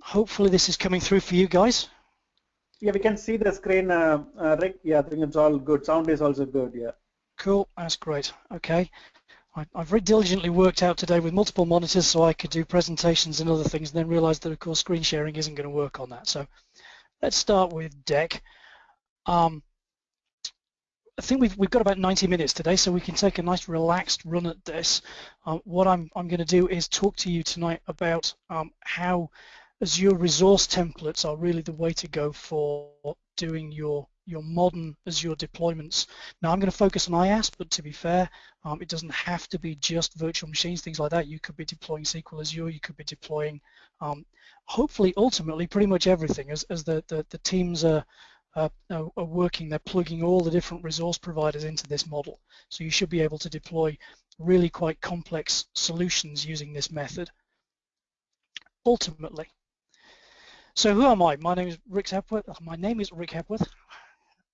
hopefully this is coming through for you guys. Yeah, we can see the screen, uh, uh, Rik. Yeah, I think it's all good. Sound is also good, yeah. Cool, that's great. Okay. I, have very diligently worked out today with multiple monitors so I could do presentations and other things and then realized that of course screen sharing isn't going to work on that. So let's start with deck. Um, I think we've, we've got about 90 minutes today, so we can take a nice relaxed run at this. Um, what I'm, I'm going to do is talk to you tonight about um, how Azure resource templates are really the way to go for doing your your modern Azure deployments. Now I'm going to focus on IaaS, but to be fair, um, it doesn't have to be just virtual machines, things like that. You could be deploying SQL Azure, you could be deploying, um, hopefully, ultimately, pretty much everything as, as the, the, the teams are, uh, are working, they're plugging all the different resource providers into this model. So you should be able to deploy really quite complex solutions using this method. Ultimately. So who am I? My name is Rik Hepworth. My name is Rik Hepworth.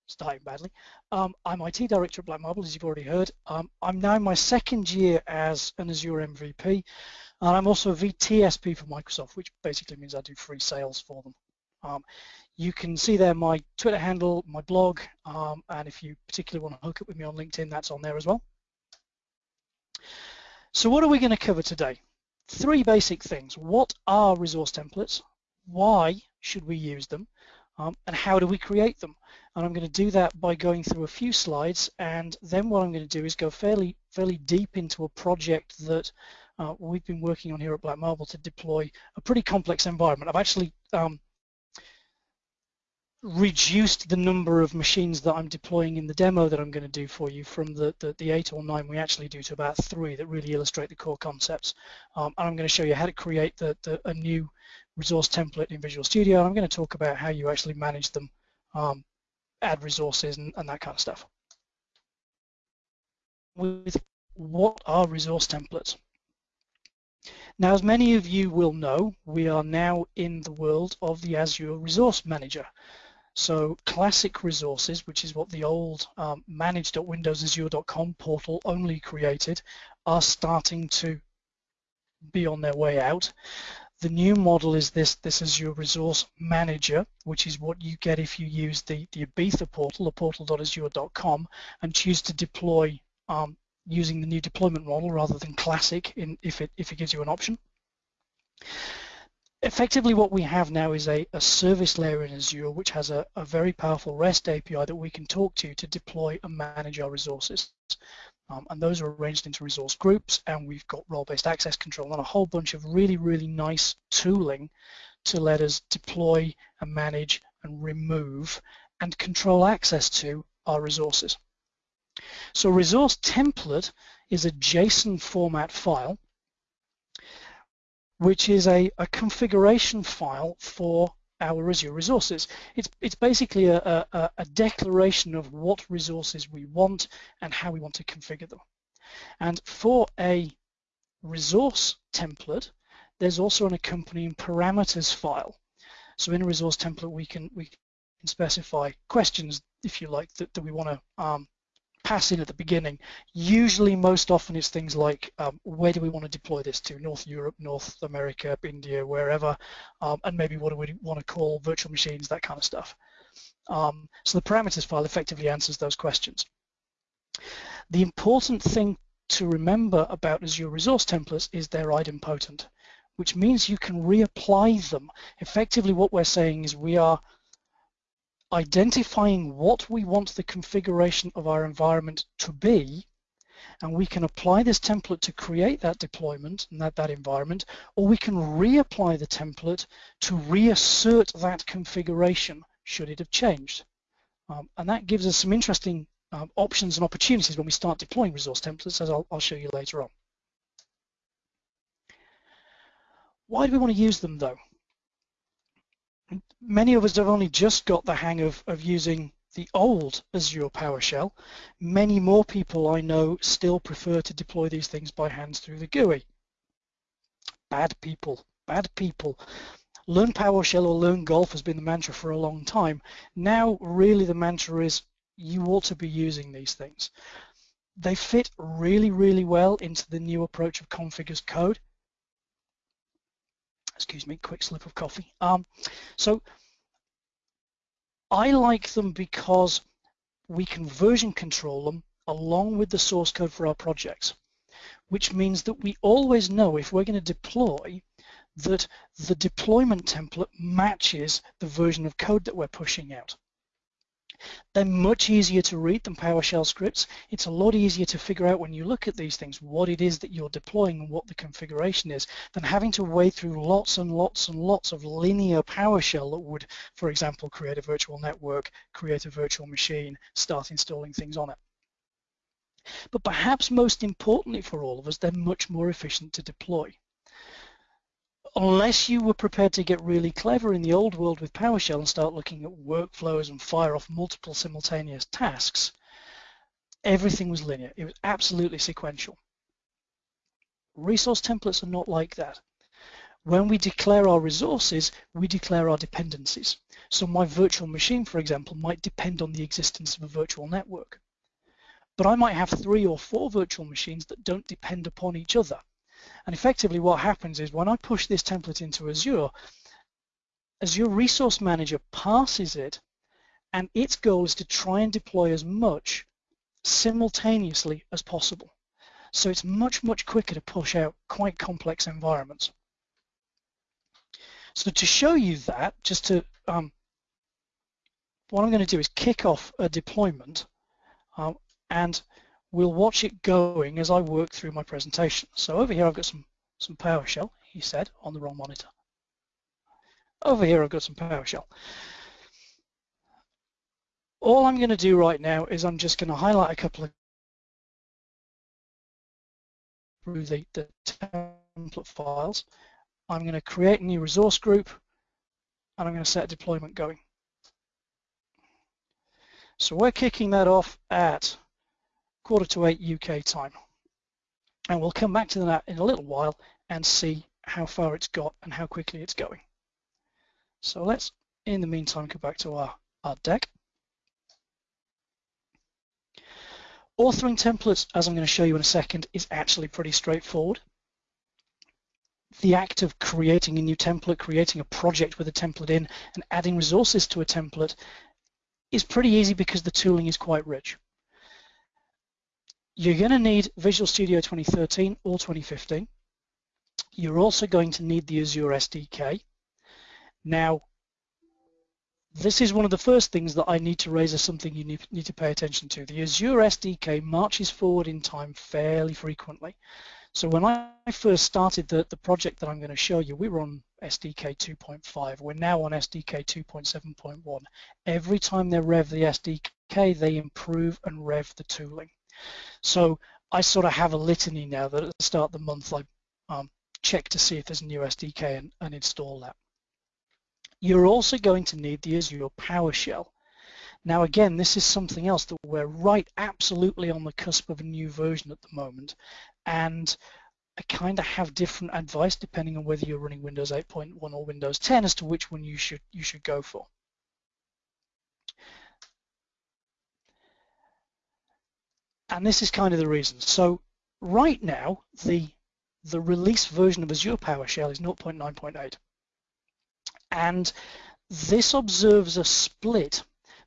Starting badly. Um, I'm IT Director at Black Marble, as you've already heard. Um, I'm now in my second year as an Azure MVP, and I'm also a VTSP for Microsoft, which basically means I do free sales for them. Um, you can see there my Twitter handle, my blog, um, and if you particularly want to hook up with me on LinkedIn, that's on there as well. So what are we going to cover today? Three basic things. What are resource templates? Why should we use them? Um, and how do we create them? And I'm going to do that by going through a few slides and then what I'm going to do is go fairly fairly deep into a project that uh, we've been working on here at Black Marble to deploy a pretty complex environment. I've actually um, reduced the number of machines that I'm deploying in the demo that I'm going to do for you from the, the, the eight or nine we actually do to about three that really illustrate the core concepts. Um, and I'm going to show you how to create the, the, a new resource template in Visual Studio. I'm going to talk about how you actually manage them, um, add resources and, and that kind of stuff. With what are resource templates? Now, as many of you will know, we are now in the world of the Azure Resource Manager. So classic resources, which is what the old um, managed.windowsazure.com portal only created, are starting to be on their way out. The new model is this, this is your resource manager, which is what you get if you use the, the Ibiza portal, the portal.azure.com, and choose to deploy um, using the new deployment model rather than classic in, if, it, if it gives you an option effectively what we have now is a, a service layer in Azure which has a, a, very powerful REST API that we can talk to to deploy and manage our resources. Um, and those are arranged into resource groups and we've got role-based access control and a whole bunch of really, really nice tooling to let us deploy and manage and remove and control access to our resources. So resource template is a JSON format file which is a, a configuration file for our Azure resources. It's, it's basically a, a, a, declaration of what resources we want and how we want to configure them. And for a resource template, there's also an accompanying parameters file. So in a resource template, we can we can specify questions, if you like, that, that we want to um, pass in at the beginning. Usually, most often, it's things like um, where do we want to deploy this to? North Europe, North America, India, wherever, um, and maybe what do we want to call virtual machines, that kind of stuff. Um, so the parameters file effectively answers those questions. The important thing to remember about Azure Resource Templates is they're idempotent, which means you can reapply them. Effectively, what we're saying is we are identifying what we want the configuration of our environment to be, and we can apply this template to create that deployment and that, that environment, or we can reapply the template to reassert that configuration should it have changed. Um, and that gives us some interesting um, options and opportunities when we start deploying resource templates, as I'll, I'll show you later on. Why do we want to use them though? Many of us have only just got the hang of, of using the old Azure PowerShell. Many more people I know still prefer to deploy these things by hands through the GUI. Bad people, bad people. Learn PowerShell or learn Golf has been the mantra for a long time. Now really the mantra is you ought to be using these things. They fit really, really well into the new approach of config as code. Excuse me, quick slip of coffee. Um, so I like them because we can version control them along with the source code for our projects, which means that we always know if we're going to deploy that the deployment template matches the version of code that we're pushing out. They're much easier to read than PowerShell scripts. It's a lot easier to figure out when you look at these things what it is that you're deploying and what the configuration is than having to wade through lots and lots and lots of linear PowerShell that would, for example, create a virtual network, create a virtual machine, start installing things on it. But perhaps most importantly for all of us, they're much more efficient to deploy unless you were prepared to get really clever in the old world with PowerShell and start looking at workflows and fire off multiple simultaneous tasks, everything was linear. It was absolutely sequential. Resource templates are not like that. When we declare our resources, we declare our dependencies. So my virtual machine, for example, might depend on the existence of a virtual network. But I might have three or four virtual machines that don't depend upon each other. And effectively what happens is when I push this template into Azure, Azure Resource Manager parses it and its goal is to try and deploy as much simultaneously as possible. So it's much, much quicker to push out quite complex environments. So to show you that, just to, um, what I'm going to do is kick off a deployment uh, and we'll watch it going as I work through my presentation. So over here I've got some, some PowerShell, he said, on the wrong monitor. Over here I've got some PowerShell. All I'm going to do right now is I'm just going to highlight a couple of through the, the template files. I'm going to create a new resource group and I'm going to set deployment going. So we're kicking that off at quarter to eight UK time. And we'll come back to that in a little while and see how far it's got and how quickly it's going. So let's, in the meantime, go back to our, our deck. Authoring templates, as I'm going to show you in a second, is actually pretty straightforward. The act of creating a new template, creating a project with a template in, and adding resources to a template is pretty easy because the tooling is quite rich. You're going to need Visual Studio 2013 or 2015. You're also going to need the Azure SDK. Now, this is one of the first things that I need to raise as something you need, to pay attention to. The Azure SDK marches forward in time fairly frequently. So when I first started the, the project that I'm going to show you, we were on SDK 2.5. We're now on SDK 2.7.1. Every time they rev the SDK, they improve and rev the tooling. So I sort of have a litany now that at the start of the month I um, check to see if there's a new SDK and, and install that. You're also going to need the Azure PowerShell. Now again, this is something else that we're right absolutely on the cusp of a new version at the moment. And I kind of have different advice depending on whether you're running Windows 8.1 or Windows 10 as to which one you should you should go for. And this is kind of the reason. So right now, the the release version of Azure PowerShell is 0.9.8. And this observes a split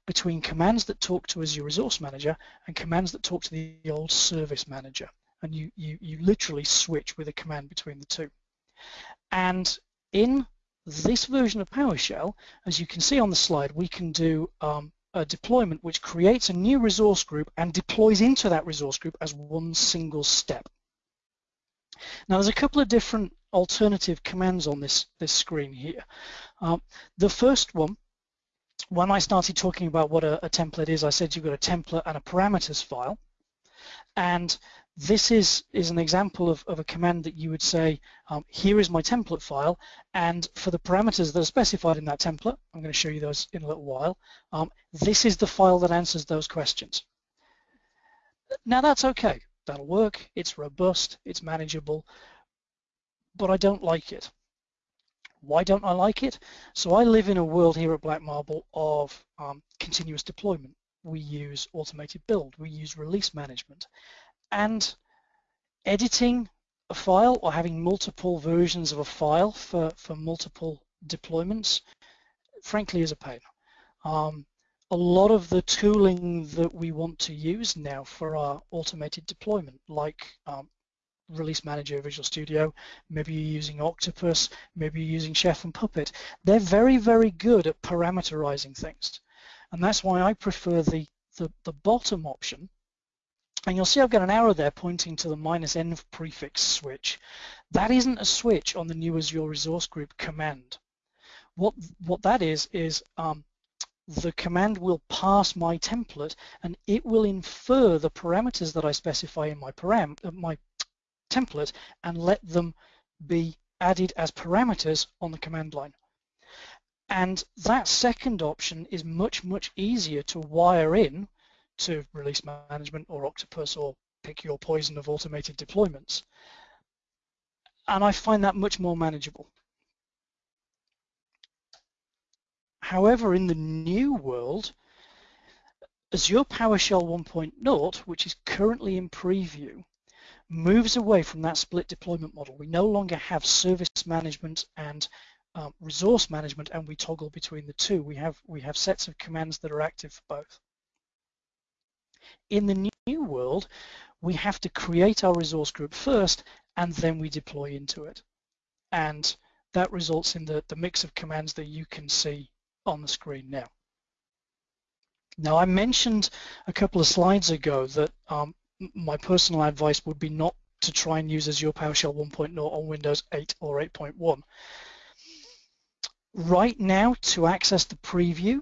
between commands that talk to Azure Resource Manager and commands that talk to the old Service Manager. And you, you, you literally switch with a command between the two. And in this version of PowerShell, as you can see on the slide, we can do um, a deployment which creates a new resource group and deploys into that resource group as one single step. Now there's a couple of different alternative commands on this, this screen here. Um, the first one, when I started talking about what a, a template is, I said you've got a template and a parameters file. And this is, is an example of, of a command that you would say, um, here is my template file, and for the parameters that are specified in that template, I'm going to show you those in a little while, um, this is the file that answers those questions. Now that's okay, that'll work, it's robust, it's manageable, but I don't like it. Why don't I like it? So I live in a world here at Black Marble of um, continuous deployment. We use automated build, we use release management, and editing a file or having multiple versions of a file for, for multiple deployments, frankly, is a pain. Um, a lot of the tooling that we want to use now for our automated deployment, like um, Release Manager, Visual Studio, maybe you're using Octopus, maybe you're using Chef and Puppet, they're very, very good at parameterizing things. And that's why I prefer the, the, the bottom option. And you'll see I've got an arrow there pointing to the minus n prefix switch. That isn't a switch on the new Azure Resource Group command. What, what that is, is um, the command will pass my template and it will infer the parameters that I specify in my, param uh, my template and let them be added as parameters on the command line. And that second option is much, much easier to wire in to release management or Octopus or pick your poison of automated deployments. And I find that much more manageable. However, in the new world, Azure PowerShell 1.0, which is currently in preview, moves away from that split deployment model. We no longer have service management and um, resource management, and we toggle between the two. We have we have sets of commands that are active for both. In the new world, we have to create our resource group first, and then we deploy into it. And that results in the, the mix of commands that you can see on the screen now. Now I mentioned a couple of slides ago that um, my personal advice would be not to try and use Azure PowerShell 1.0 on Windows 8 or 8.1. Right now, to access the preview,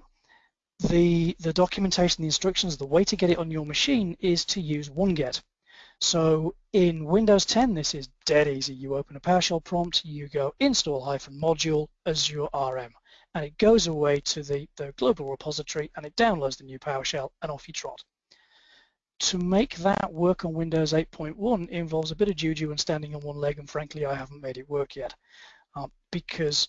the, the documentation, the instructions, the way to get it on your machine is to use wget. So in Windows 10, this is dead easy. You open a PowerShell prompt, you go install hyphen module Azure RM and it goes away to the, the global repository and it downloads the new PowerShell and off you trot. To make that work on Windows 8.1 involves a bit of juju and standing on one leg and frankly I haven't made it work yet uh, because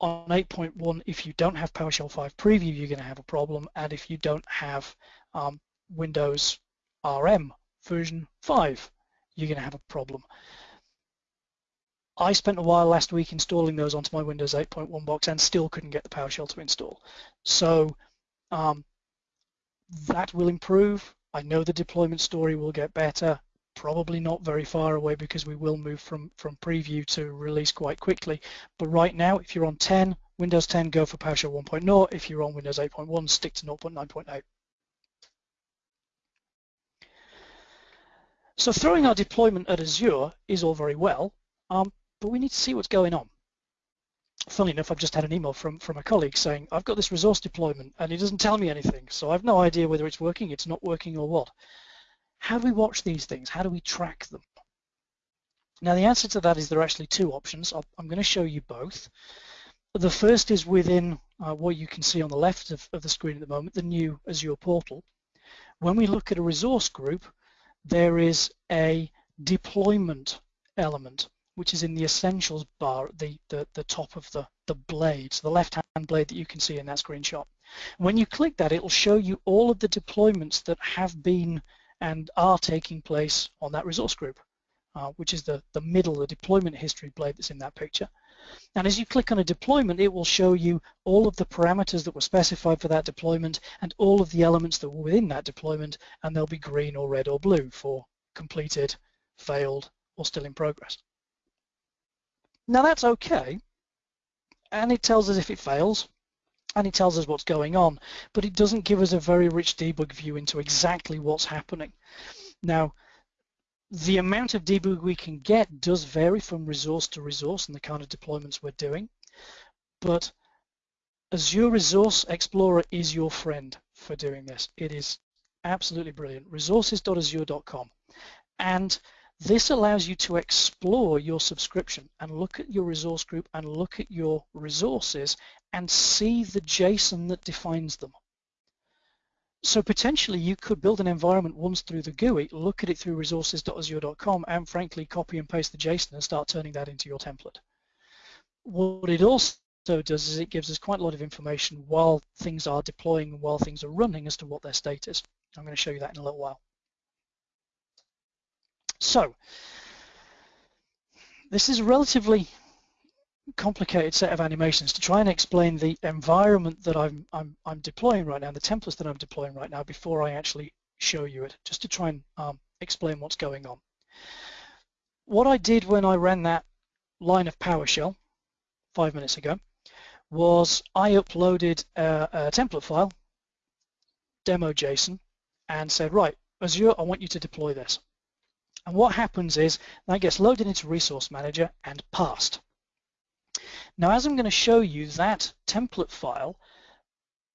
on 8.1 if you don't have PowerShell 5 preview you're going to have a problem and if you don't have um, Windows RM version 5 you're going to have a problem. I spent a while last week installing those onto my Windows 8.1 box and still couldn't get the PowerShell to install. So um, that will improve. I know the deployment story will get better, probably not very far away because we will move from, from preview to release quite quickly. But right now, if you're on 10, Windows 10, go for PowerShell 1.0. If you're on Windows 8.1, stick to 0.9.8. So throwing our deployment at Azure is all very well, um, but we need to see what's going on. Funnily enough, I've just had an email from, from a colleague saying, I've got this resource deployment and it doesn't tell me anything, so I've no idea whether it's working, it's not working or what. How do we watch these things? How do we track them? Now the answer to that is there are actually two options. i am going to show you both. The first is within uh, what you can see on the left of, of the screen at the moment, the new Azure portal. When we look at a resource group, there is a deployment element which is in the essentials bar at the, the, the top of the, the blade, so the left-hand blade that you can see in that screenshot. When you click that, it will show you all of the deployments that have been and are taking place on that resource group, uh, which is the, the middle, the deployment history blade that's in that picture. And as you click on a deployment, it will show you all of the parameters that were specified for that deployment and all of the elements that were within that deployment, and they'll be green or red or blue for completed, failed, or still in progress. Now that's okay, and it tells us if it fails, and it tells us what's going on, but it doesn't give us a very rich debug view into exactly what's happening. Now, the amount of debug we can get does vary from resource to resource and the kind of deployments we're doing, but Azure Resource Explorer is your friend for doing this. It is absolutely brilliant. Resources.azure.com. And this allows you to explore your subscription and look at your resource group and look at your resources and see the JSON that defines them. So potentially you could build an environment once through the GUI, look at it through resources.azure.com and frankly copy and paste the JSON and start turning that into your template. What it also does is it gives us quite a lot of information while things are deploying and while things are running as to what their state is. I'm going to show you that in a little while. So this is a relatively complicated set of animations to try and explain the environment that I'm, I'm, I'm deploying right now, the templates that I'm deploying right now before I actually show you it, just to try and um, explain what's going on. What I did when I ran that line of PowerShell five minutes ago was I uploaded a, a template file, demo.json, and said, right, Azure, I want you to deploy this. And what happens is that gets loaded into Resource Manager and passed. Now, as I'm going to show you that template file,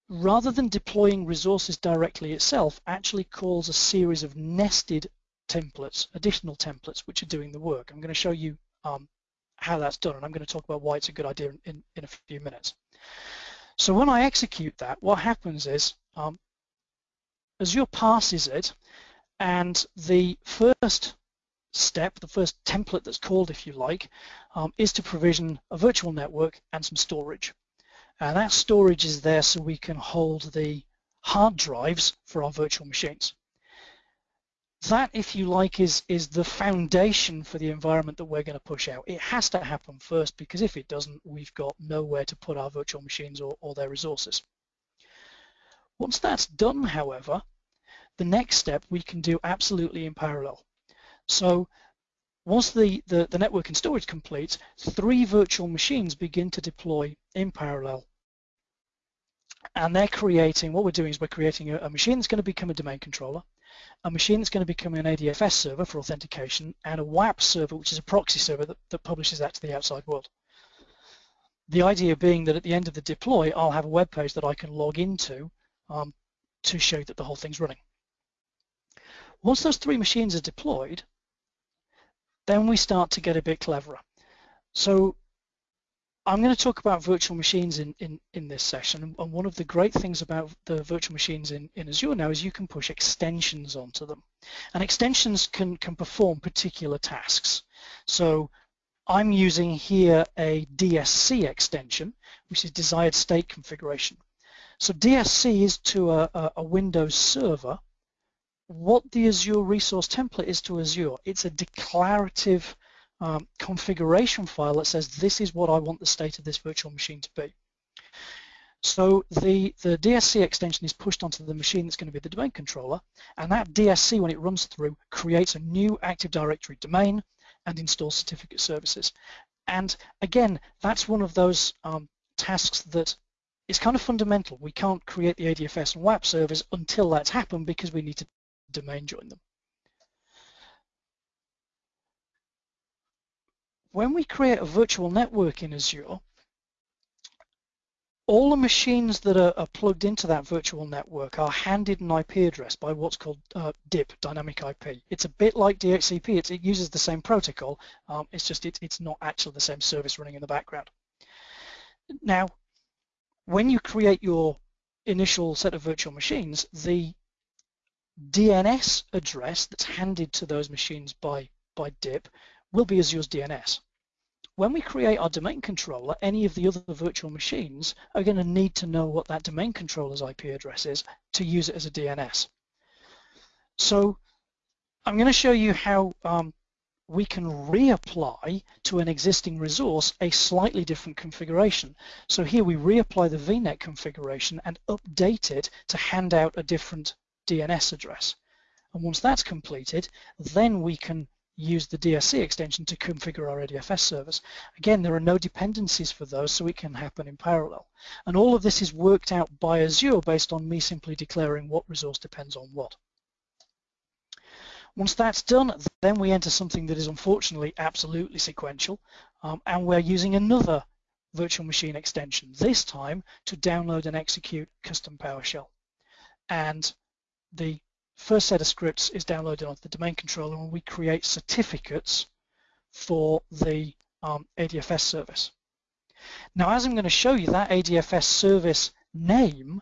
rather than deploying resources directly itself, actually calls a series of nested templates, additional templates, which are doing the work. I'm going to show you um, how that's done, and I'm going to talk about why it's a good idea in, in a few minutes. So when I execute that, what happens is um, Azure parses it, and the first step, the first template that's called, if you like, um, is to provision a virtual network and some storage. And that storage is there so we can hold the hard drives for our virtual machines. That, if you like, is, is the foundation for the environment that we're going to push out. It has to happen first because if it doesn't, we've got nowhere to put our virtual machines or, or their resources. Once that's done, however, the next step we can do absolutely in parallel. So once the, the, the network and storage completes, three virtual machines begin to deploy in parallel. And they're creating, what we're doing is we're creating a, a machine that's going to become a domain controller, a machine that's going to become an ADFS server for authentication, and a WAP server, which is a proxy server that, that publishes that to the outside world. The idea being that at the end of the deploy, I'll have a web page that I can log into um, to show that the whole thing's running. Once those three machines are deployed, then we start to get a bit cleverer. So I'm going to talk about virtual machines in, in, in this session and one of the great things about the virtual machines in, in Azure now is you can push extensions onto them and extensions can, can perform particular tasks. So I'm using here a DSC extension which is desired state configuration. So DSC is to a, a, a Windows server what the Azure Resource Template is to Azure. It's a declarative um, configuration file that says this is what I want the state of this virtual machine to be. So the, the DSC extension is pushed onto the machine that's going to be the domain controller, and that DSC, when it runs through, creates a new Active Directory domain and installs certificate services. And again, that's one of those um, tasks that is kind of fundamental. We can't create the ADFS and WAP servers until that's happened because we need to domain join them. When we create a virtual network in Azure, all the machines that are, are, plugged into that virtual network are handed an IP address by what's called uh, DIP, Dynamic IP. It's a bit like DHCP. It's, it uses the same protocol. Um, it's just it, it's not actually the same service running in the background. Now, when you create your initial set of virtual machines, the DNS address that's handed to those machines by, by DIP will be Azure's DNS. When we create our domain controller, any of the other virtual machines are going to need to know what that domain controller's IP address is to use it as a DNS. So I'm going to show you how um, we can reapply to an existing resource a slightly different configuration. So here we reapply the VNet configuration and update it to hand out a different DNS address. And once that's completed, then we can use the DSC extension to configure our ADFS servers. Again, there are no dependencies for those, so it can happen in parallel. And all of this is worked out by Azure based on me simply declaring what resource depends on what. Once that's done, then we enter something that is unfortunately absolutely sequential, um, and we're using another virtual machine extension, this time to download and execute custom PowerShell. And the first set of scripts is downloaded onto the domain controller and we create certificates for the um, ADFS service. Now, as I'm going to show you, that ADFS service name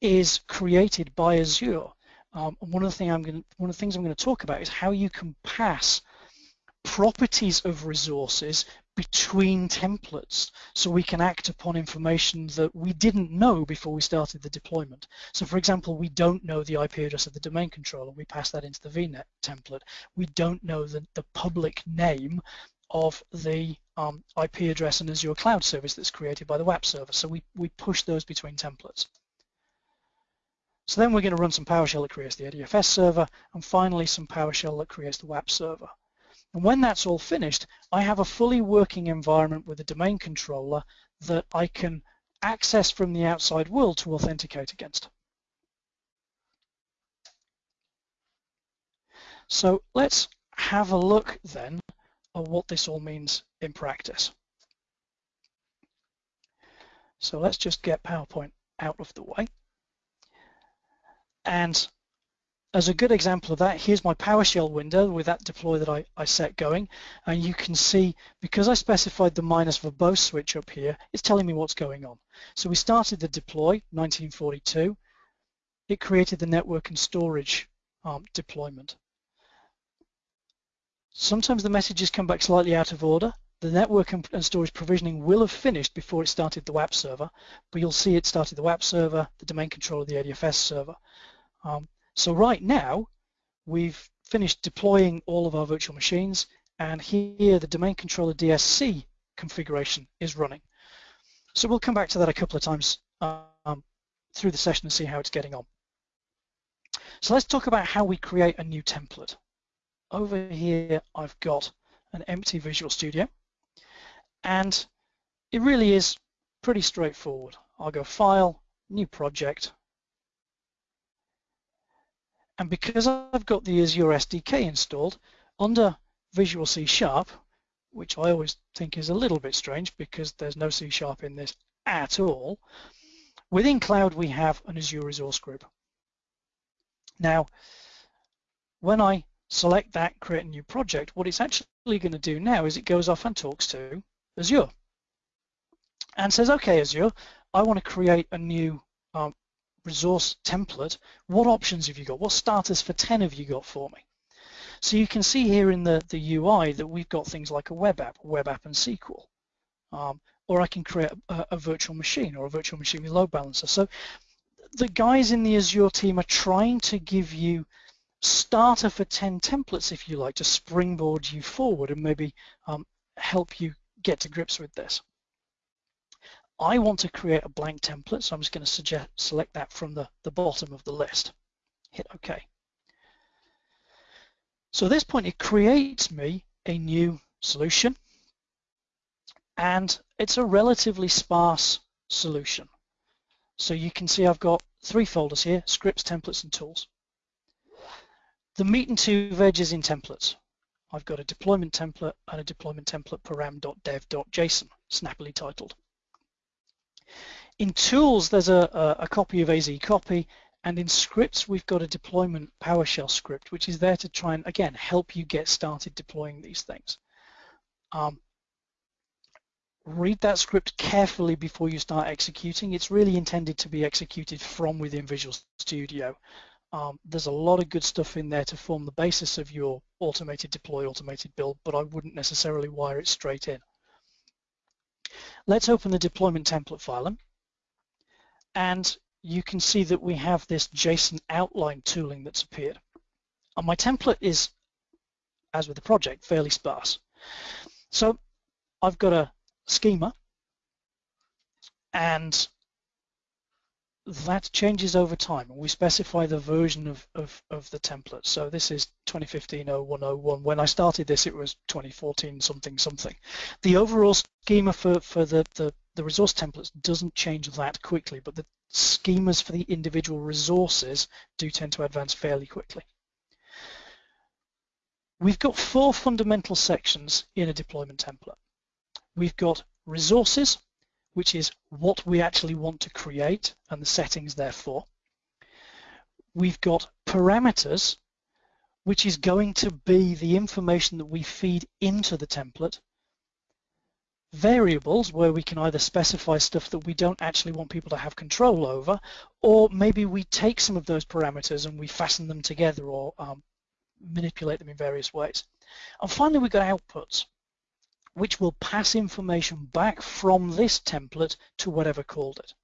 is created by Azure. Um, and one of the thing I'm going to, one of the things I'm going to talk about is how you can pass properties of resources between templates so we can act upon information that we didn't know before we started the deployment. So for example, we don't know the IP address of the domain controller, we pass that into the VNet template. We don't know the, the public name of the um, IP address and Azure Cloud Service that's created by the WAP server. So we, we push those between templates. So then we're going to run some PowerShell that creates the ADFS server, and finally some PowerShell that creates the WAP server. And when that's all finished, I have a fully working environment with a domain controller that I can access from the outside world to authenticate against. So let's have a look then at what this all means in practice. So let's just get PowerPoint out of the way. And as a good example of that, here's my PowerShell window with that deploy that I, I set going. And you can see, because I specified the minus verbose switch up here, it's telling me what's going on. So we started the deploy, 1942. It created the network and storage um, deployment. Sometimes the messages come back slightly out of order. The network and storage provisioning will have finished before it started the WAP server, but you'll see it started the WAP server, the domain controller, the ADFS server. Um, so right now, we've finished deploying all of our virtual machines, and here the domain controller DSC configuration is running. So we'll come back to that a couple of times um, through the session and see how it's getting on. So let's talk about how we create a new template. Over here, I've got an empty Visual Studio, and it really is pretty straightforward. I'll go File, New Project, and because I've got the Azure SDK installed, under Visual C Sharp, which I always think is a little bit strange because there's no C Sharp in this at all, within Cloud we have an Azure resource group. Now, when I select that, create a new project, what it's actually going to do now is it goes off and talks to Azure and says, okay, Azure, I want to create a new resource template, what options have you got? What starters for 10 have you got for me? So you can see here in the, the UI that we've got things like a web app, web app and SQL. Um, or I can create a, a, virtual machine or a virtual machine with load balancer. So the guys in the Azure team are trying to give you starter for 10 templates, if you like, to springboard you forward and maybe um, help you get to grips with this. I want to create a blank template, so I'm just going to suggest, select that from the, the bottom of the list. Hit OK. So at this point, it creates me a new solution, and it's a relatively sparse solution. So you can see I've got three folders here, scripts, templates, and tools. The meat and two veg is in templates. I've got a deployment template and a deployment template param.dev.json, snappily titled. In tools, there's a, a, copy of AZ copy, and in scripts, we've got a deployment PowerShell script, which is there to try and, again, help you get started deploying these things. Um, read that script carefully before you start executing. It's really intended to be executed from within Visual Studio. Um, there's a lot of good stuff in there to form the basis of your automated deploy, automated build, but I wouldn't necessarily wire it straight in. Let's open the deployment template file and you can see that we have this JSON outline tooling that's appeared. And my template is, as with the project, fairly sparse. So I've got a schema and that changes over time we specify the version of, of, of the template. So this is 2015-0101. When I started this it was 2014 something something. The overall schema for, for the, the, the resource templates doesn't change that quickly but the schemas for the individual resources do tend to advance fairly quickly. We've got four fundamental sections in a deployment template. We've got resources, which is what we actually want to create and the settings therefore. We've got parameters, which is going to be the information that we feed into the template. Variables, where we can either specify stuff that we don't actually want people to have control over, or maybe we take some of those parameters and we fasten them together or um, manipulate them in various ways. And finally, we've got outputs which will pass information back from this template to whatever called it.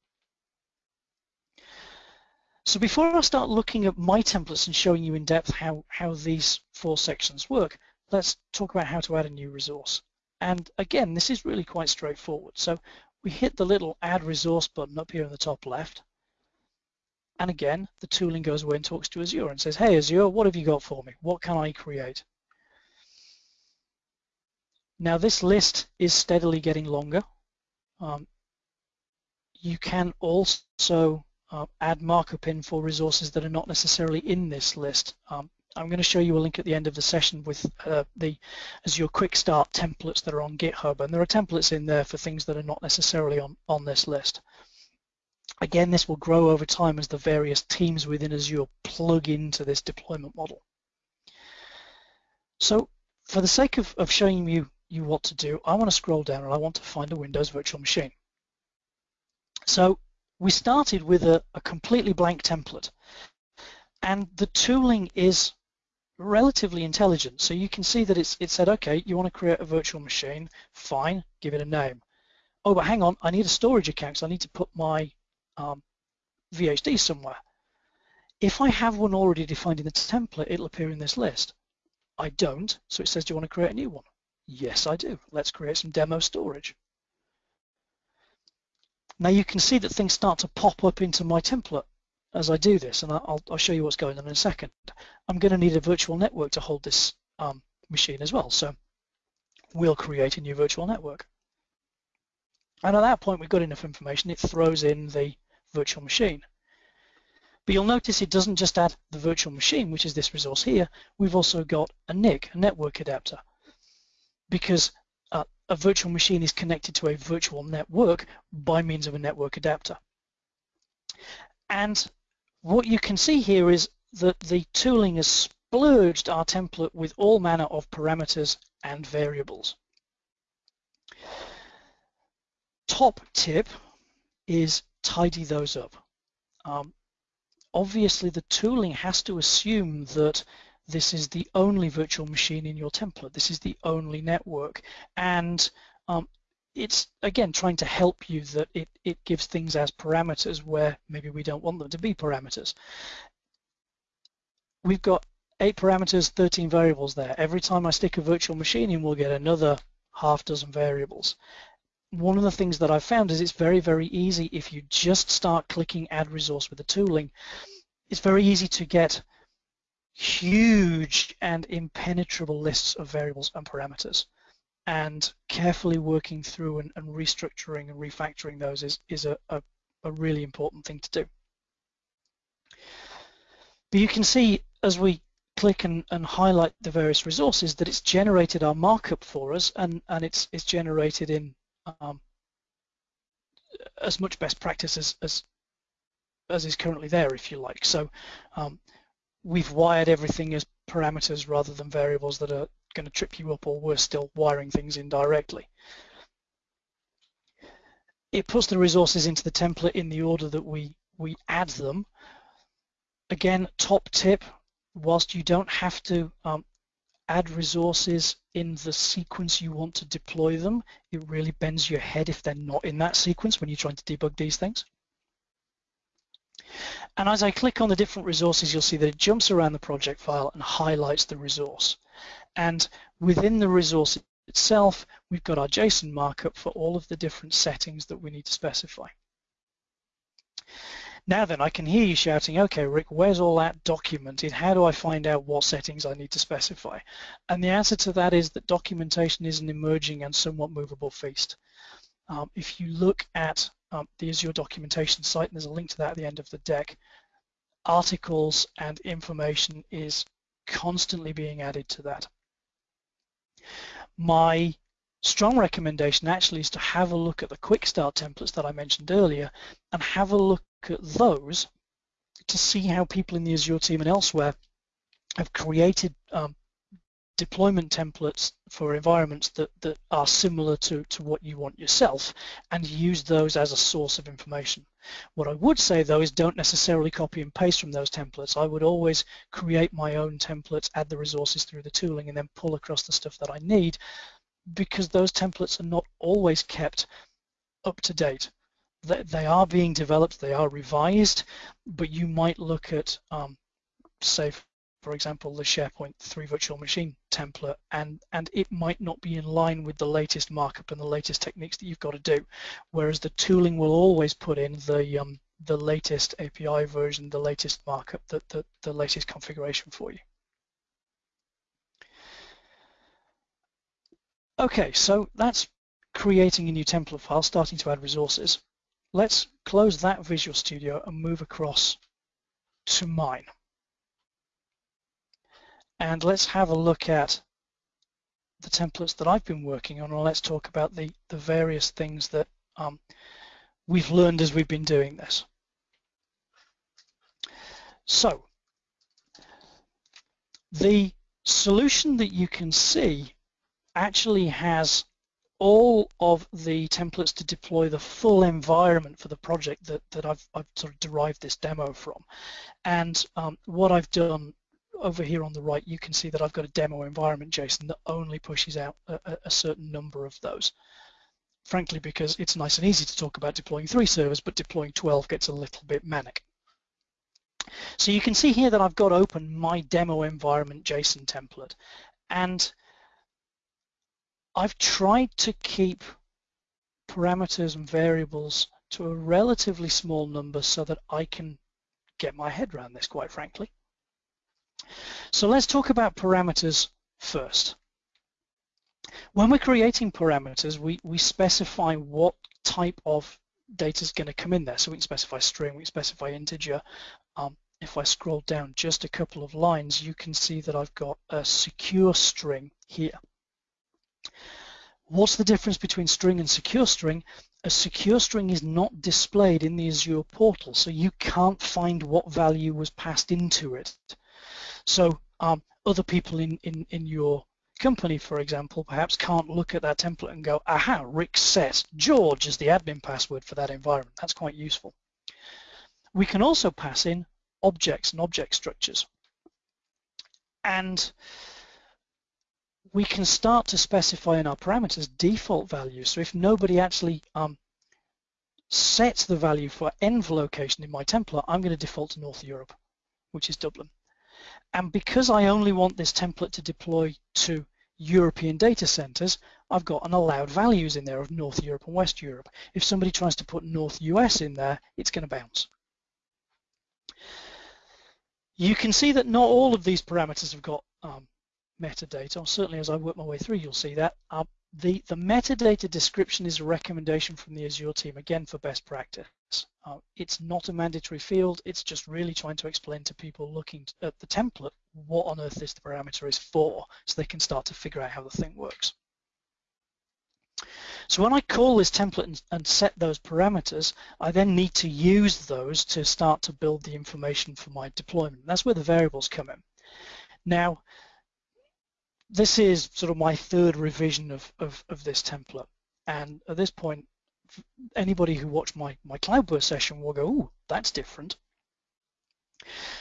So before I start looking at my templates and showing you in depth how, how these four sections work, let's talk about how to add a new resource. And again, this is really quite straightforward. So we hit the little add resource button up here in the top left. And again, the tooling goes away and talks to Azure and says, hey Azure, what have you got for me? What can I create? Now this list is steadily getting longer. Um, you can also uh, add markup in for resources that are not necessarily in this list. Um, I'm going to show you a link at the end of the session with uh, the Azure Quick Start templates that are on GitHub, and there are templates in there for things that are not necessarily on, on this list. Again, this will grow over time as the various teams within Azure plug into this deployment model. So for the sake of, of showing you, you want to do, I want to scroll down and I want to find a Windows virtual machine. So we started with a, a completely blank template and the tooling is relatively intelligent. So you can see that it's it said, okay, you want to create a virtual machine, fine, give it a name. Oh, but hang on, I need a storage account, so I need to put my um, VHD somewhere. If I have one already defined in the template, it'll appear in this list. I don't, so it says, do you want to create a new one? Yes, I do. Let's create some demo storage. Now you can see that things start to pop up into my template as I do this, and I'll, I'll show you what's going on in a second. I'm going to need a virtual network to hold this um, machine as well, so we'll create a new virtual network. And at that point, we've got enough information, it throws in the virtual machine. But you'll notice it doesn't just add the virtual machine, which is this resource here, we've also got a NIC, a network adapter, because uh, a virtual machine is connected to a virtual network by means of a network adapter. And what you can see here is that the tooling has splurged our template with all manner of parameters and variables. Top tip is tidy those up. Um, obviously the tooling has to assume that this is the only virtual machine in your template. This is the only network. And um, it's again trying to help you that it, it gives things as parameters where maybe we don't want them to be parameters. We've got eight parameters, 13 variables there. Every time I stick a virtual machine in, we'll get another half dozen variables. One of the things that I've found is it's very, very easy if you just start clicking add resource with the tooling. It's very easy to get huge and impenetrable lists of variables and parameters and carefully working through and, and restructuring and refactoring those is, is a, a, a really important thing to do. But you can see as we click and, and, highlight the various resources that it's generated our markup for us and, and it's, it's generated in um, as much best practice as, as, as is currently there if you like. So um, we've wired everything as parameters rather than variables that are going to trip you up or worse still wiring things indirectly. It puts the resources into the template in the order that we, we add them. Again, top tip, whilst you don't have to um, add resources in the sequence you want to deploy them, it really bends your head if they're not in that sequence when you're trying to debug these things. And as I click on the different resources, you'll see that it jumps around the project file and highlights the resource. And within the resource itself, we've got our JSON markup for all of the different settings that we need to specify. Now then, I can hear you shouting, okay, Rik, where's all that documented? How do I find out what settings I need to specify? And the answer to that is that documentation is an emerging and somewhat movable feast. Um, if you look at um, the Azure documentation site, and there's a link to that at the end of the deck, articles and information is constantly being added to that. My strong recommendation actually is to have a look at the quick start templates that I mentioned earlier and have a look at those to see how people in the Azure team and elsewhere have created um, deployment templates for environments that, that are similar to, to what you want yourself and use those as a source of information. What I would say though is don't necessarily copy and paste from those templates. I would always create my own templates, add the resources through the tooling and then pull across the stuff that I need because those templates are not always kept up to date. They, they are being developed, they are revised, but you might look at, um, say for example, the SharePoint 3 virtual machine template, and, and it might not be in line with the latest markup and the latest techniques that you've got to do, whereas the tooling will always put in the um, the latest API version, the latest markup, the, the, the latest configuration for you. Okay, so that's creating a new template file, starting to add resources. Let's close that Visual Studio and move across to mine and let's have a look at the templates that I've been working on and let's talk about the, the various things that um, we've learned as we've been doing this. So the solution that you can see actually has all of the templates to deploy the full environment for the project that, that I've, I've sort of derived this demo from. And um, what I've done over here on the right, you can see that I've got a demo environment JSON that only pushes out a, a certain number of those. Frankly, because it's nice and easy to talk about deploying three servers, but deploying 12 gets a little bit manic. So you can see here that I've got open my demo environment JSON template, and I've tried to keep parameters and variables to a relatively small number so that I can get my head around this, quite frankly. So let's talk about parameters first. When we're creating parameters, we, we specify what type of data is going to come in there. So we can specify string, we can specify integer. Um, if I scroll down just a couple of lines, you can see that I've got a secure string here. What's the difference between string and secure string? A secure string is not displayed in the Azure portal, so you can't find what value was passed into it. So um, other people in, in, in your company, for example, perhaps can't look at that template and go, aha, Rik set George as the admin password for that environment. That's quite useful. We can also pass in objects and object structures. And we can start to specify in our parameters default values. So if nobody actually um, sets the value for env location in my template, I'm going to default to North Europe, which is Dublin. And because I only want this template to deploy to European data centers, I've got an allowed values in there of North Europe and West Europe. If somebody tries to put North US in there, it's going to bounce. You can see that not all of these parameters have got um, metadata. Certainly as I work my way through, you'll see that. Uh, the, the metadata description is a recommendation from the Azure team, again for best practice. Uh, it's not a mandatory field, it's just really trying to explain to people looking at the template what on earth this parameter is for, so they can start to figure out how the thing works. So when I call this template and, and, set those parameters, I then need to use those to start to build the information for my deployment. That's where the variables come in. Now, this is sort of my third revision of, of, of this template. And at this point, anybody who watched my, my Cloudburst session will go, ooh, that's different.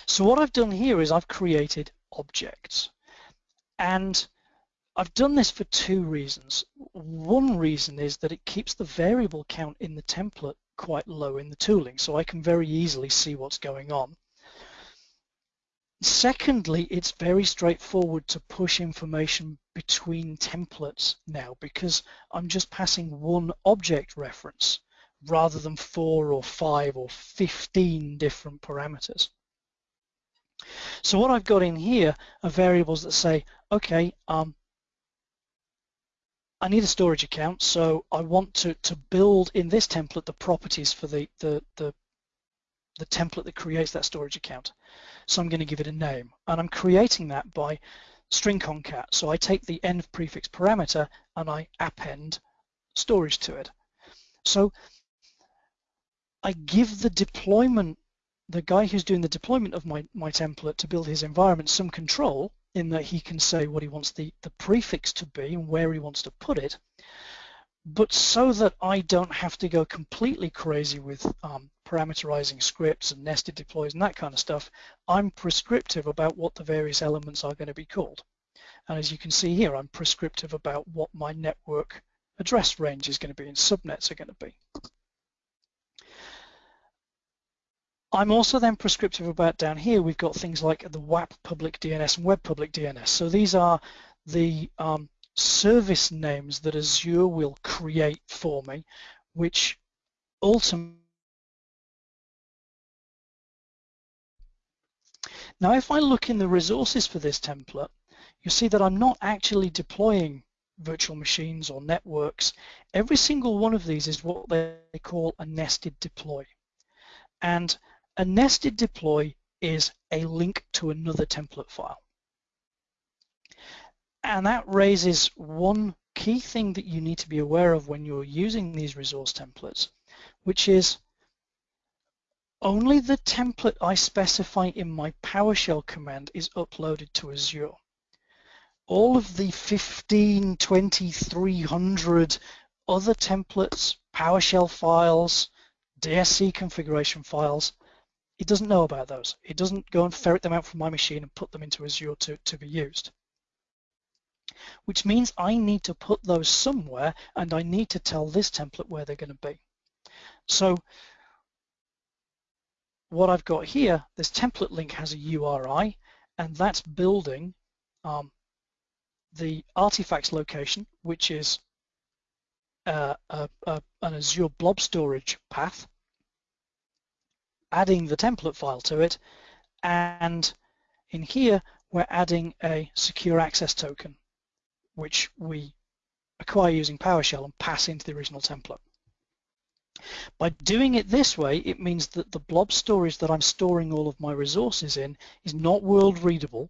So what I've done here is I've created objects. And I've done this for two reasons. One reason is that it keeps the variable count in the template quite low in the tooling, so I can very easily see what's going on. Secondly, it's very straightforward to push information between templates now because I'm just passing one object reference rather than four or five or 15 different parameters. So what I've got in here are variables that say, okay, um, I need a storage account, so I want to, to build in this template the properties for the, the, the, the template that creates that storage account. So I'm going to give it a name. And I'm creating that by string concat. So I take the env prefix parameter and I append storage to it. So I give the deployment, the guy who's doing the deployment of my, my template to build his environment some control in that he can say what he wants the, the prefix to be and where he wants to put it. But so that I don't have to go completely crazy with um, parameterizing scripts and nested deploys and that kind of stuff, I'm prescriptive about what the various elements are going to be called. And as you can see here, I'm prescriptive about what my network address range is going to be and subnets are going to be. I'm also then prescriptive about down here, we've got things like the WAP public DNS and web public DNS. So these are the um, service names that Azure will create for me, which ultimately Now if I look in the resources for this template, you see that I'm not actually deploying virtual machines or networks. Every single one of these is what they call a nested deploy. And a nested deploy is a link to another template file. And that raises one key thing that you need to be aware of when you're using these resource templates, which is only the template I specify in my PowerShell command is uploaded to Azure. All of the 15, 20, 300 other templates, PowerShell files, DSC configuration files, it doesn't know about those. It doesn't go and ferret them out from my machine and put them into Azure to, to be used. Which means I need to put those somewhere and I need to tell this template where they're going to be. So what I've got here, this template link has a URI, and that's building um, the artifacts location, which is uh, a, a, an Azure blob storage path, adding the template file to it, and in here we're adding a secure access token, which we acquire using PowerShell and pass into the original template. By doing it this way, it means that the blob storage that I'm storing all of my resources in is not world readable.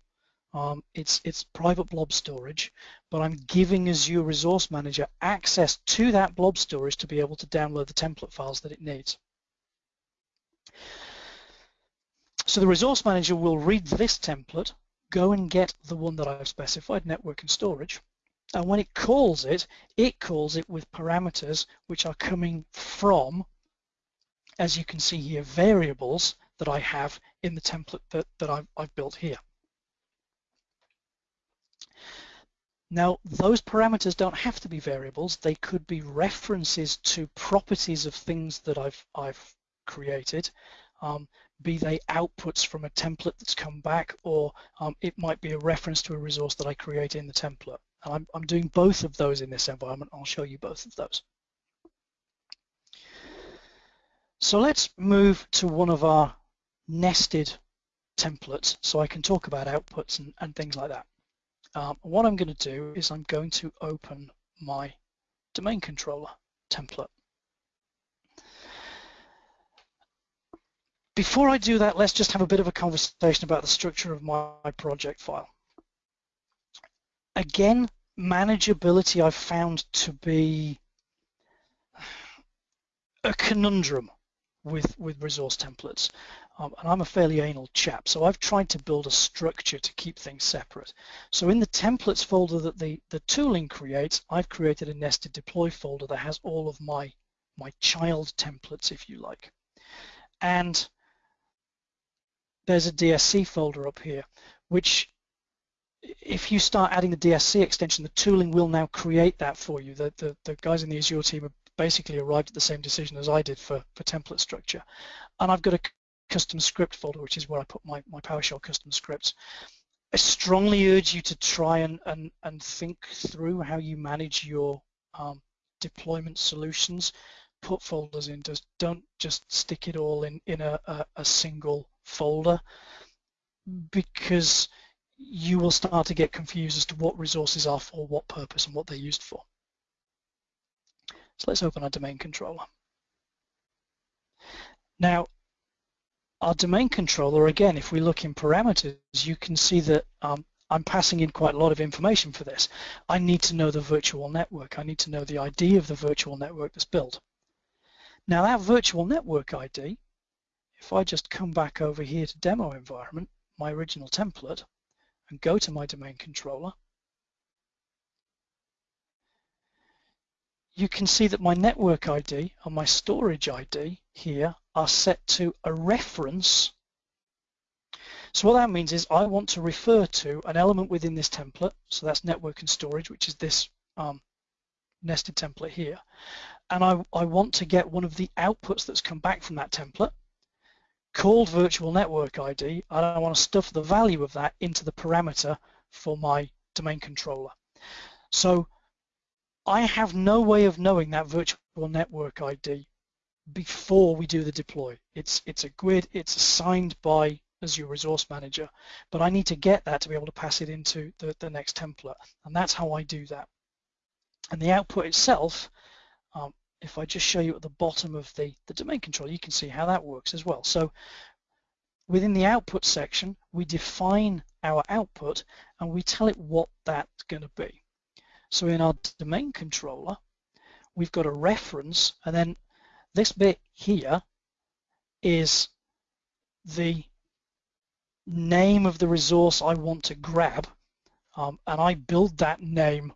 Um, it's, it's private blob storage, but I'm giving Azure Resource Manager access to that blob storage to be able to download the template files that it needs. So the Resource Manager will read this template, go and get the one that I've specified, network and storage, and when it calls it, it calls it with parameters which are coming from, as you can see here, variables that I have in the template that, that I've, I've built here. Now, those parameters don't have to be variables. They could be references to properties of things that I've, I've created, um, be they outputs from a template that's come back, or um, it might be a reference to a resource that I create in the template. And I'm, I'm doing both of those in this environment. I'll show you both of those. So let's move to one of our nested templates so I can talk about outputs and, and things like that. Um, what I'm going to do is I'm going to open my domain controller template. Before I do that, let's just have a bit of a conversation about the structure of my project file again, manageability I've found to be a conundrum with, with resource templates. Um, and I'm a fairly anal chap, so I've tried to build a structure to keep things separate. So in the templates folder that the, the tooling creates, I've created a nested deploy folder that has all of my, my child templates, if you like. And there's a DSC folder up here, which if you start adding the DSC extension, the tooling will now create that for you. The, the, the guys in the Azure team have basically arrived at the same decision as I did for, for template structure. And I've got a custom script folder, which is where I put my, my PowerShell custom scripts. I strongly urge you to try and, and, and think through how you manage your um, deployment solutions. Put folders in, just don't just stick it all in, in a, a, a single folder because you will start to get confused as to what resources are for what purpose and what they're used for. So let's open our domain controller. Now, our domain controller, again, if we look in parameters, you can see that um, I'm passing in quite a lot of information for this. I need to know the virtual network. I need to know the ID of the virtual network that's built. Now that virtual network ID, if I just come back over here to demo environment, my original template, and go to my domain controller, you can see that my network ID and my storage ID here are set to a reference. So what that means is I want to refer to an element within this template, so that's network and storage, which is this um, nested template here, and I, I want to get one of the outputs that's come back from that template, called virtual network ID and I want to stuff the value of that into the parameter for my domain controller. So I have no way of knowing that virtual network ID before we do the deploy. It's, it's a GUID, it's assigned by Azure Resource Manager, but I need to get that to be able to pass it into the, the next template, and that's how I do that. And the output itself, um, if I just show you at the bottom of the, the domain controller, you can see how that works as well. So within the output section, we define our output and we tell it what that's going to be. So in our domain controller, we've got a reference and then this bit here is the name of the resource I want to grab um, and I build that name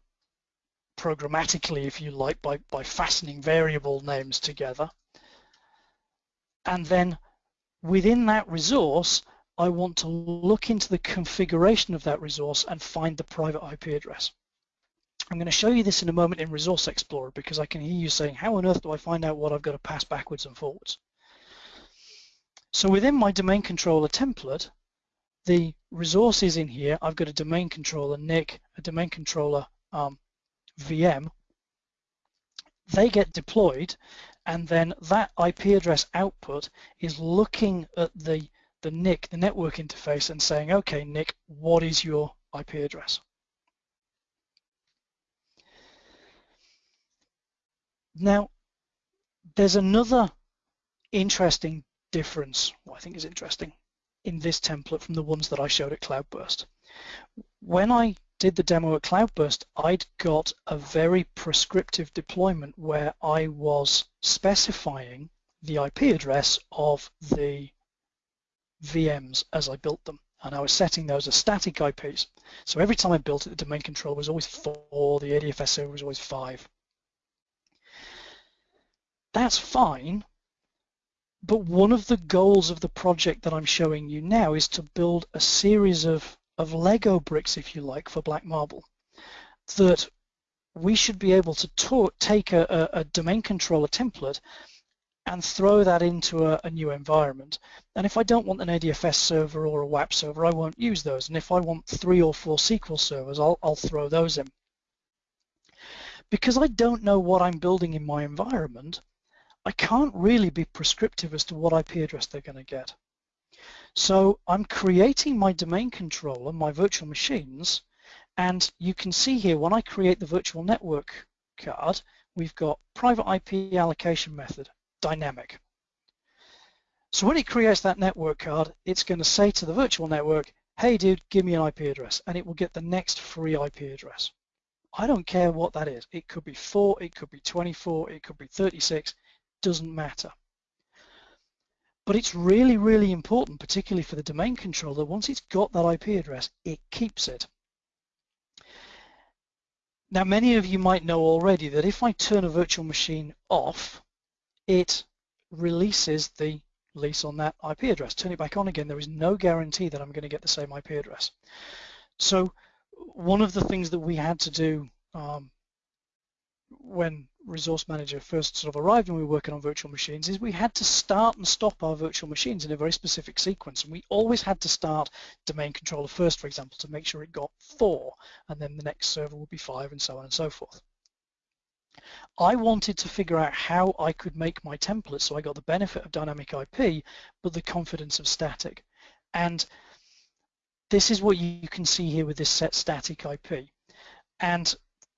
programmatically if you like by, by fastening variable names together and then within that resource I want to look into the configuration of that resource and find the private IP address. I'm going to show you this in a moment in Resource Explorer because I can hear you saying, how on earth do I find out what I've got to pass backwards and forwards? So within my domain controller template, the resources in here, I've got a domain controller NIC, a domain controller um, VM. They get deployed and then that IP address output is looking at the, the NIC, the network interface and saying, okay, NIC, what is your IP address? Now, there's another interesting difference, what I think is interesting, in this template from the ones that I showed at Cloudburst. When I did the demo at Cloudburst, I'd got a very prescriptive deployment where I was specifying the IP address of the VMs as I built them. And I was setting those as static IPs. So every time I built it, the domain controller was always four, the ADFS server was always five. That's fine, but one of the goals of the project that I'm showing you now is to build a series of, of Lego bricks, if you like, for Black Marble that we should be able to talk, take a, a, domain controller template and throw that into a, a, new environment. And if I don't want an ADFS server or a WAP server, I won't use those. And if I want three or four SQL servers, I'll, I'll throw those in. Because I don't know what I'm building in my environment, I can't really be prescriptive as to what IP address they're going to get. So I'm creating my domain controller, my virtual machines, and you can see here when I create the virtual network card, we've got private IP allocation method, dynamic. So when it creates that network card, it's going to say to the virtual network, hey dude, give me an IP address, and it will get the next free IP address. I don't care what that is. It could be 4, it could be 24, it could be 36, doesn't matter. But it's really, really important, particularly for the domain controller, that once it's got that IP address, it keeps it. Now, many of you might know already that if I turn a virtual machine off, it releases the lease on that IP address. Turn it back on again, there is no guarantee that I'm going to get the same IP address. So one of the things that we had to do um, when Resource Manager first sort of arrived when we were working on virtual machines is we had to start and stop our virtual machines in a very specific sequence. And we always had to start domain controller first, for example, to make sure it got four, and then the next server would be five, and so on and so forth. I wanted to figure out how I could make my template so I got the benefit of dynamic IP, but the confidence of static. And this is what you can see here with this set static IP. And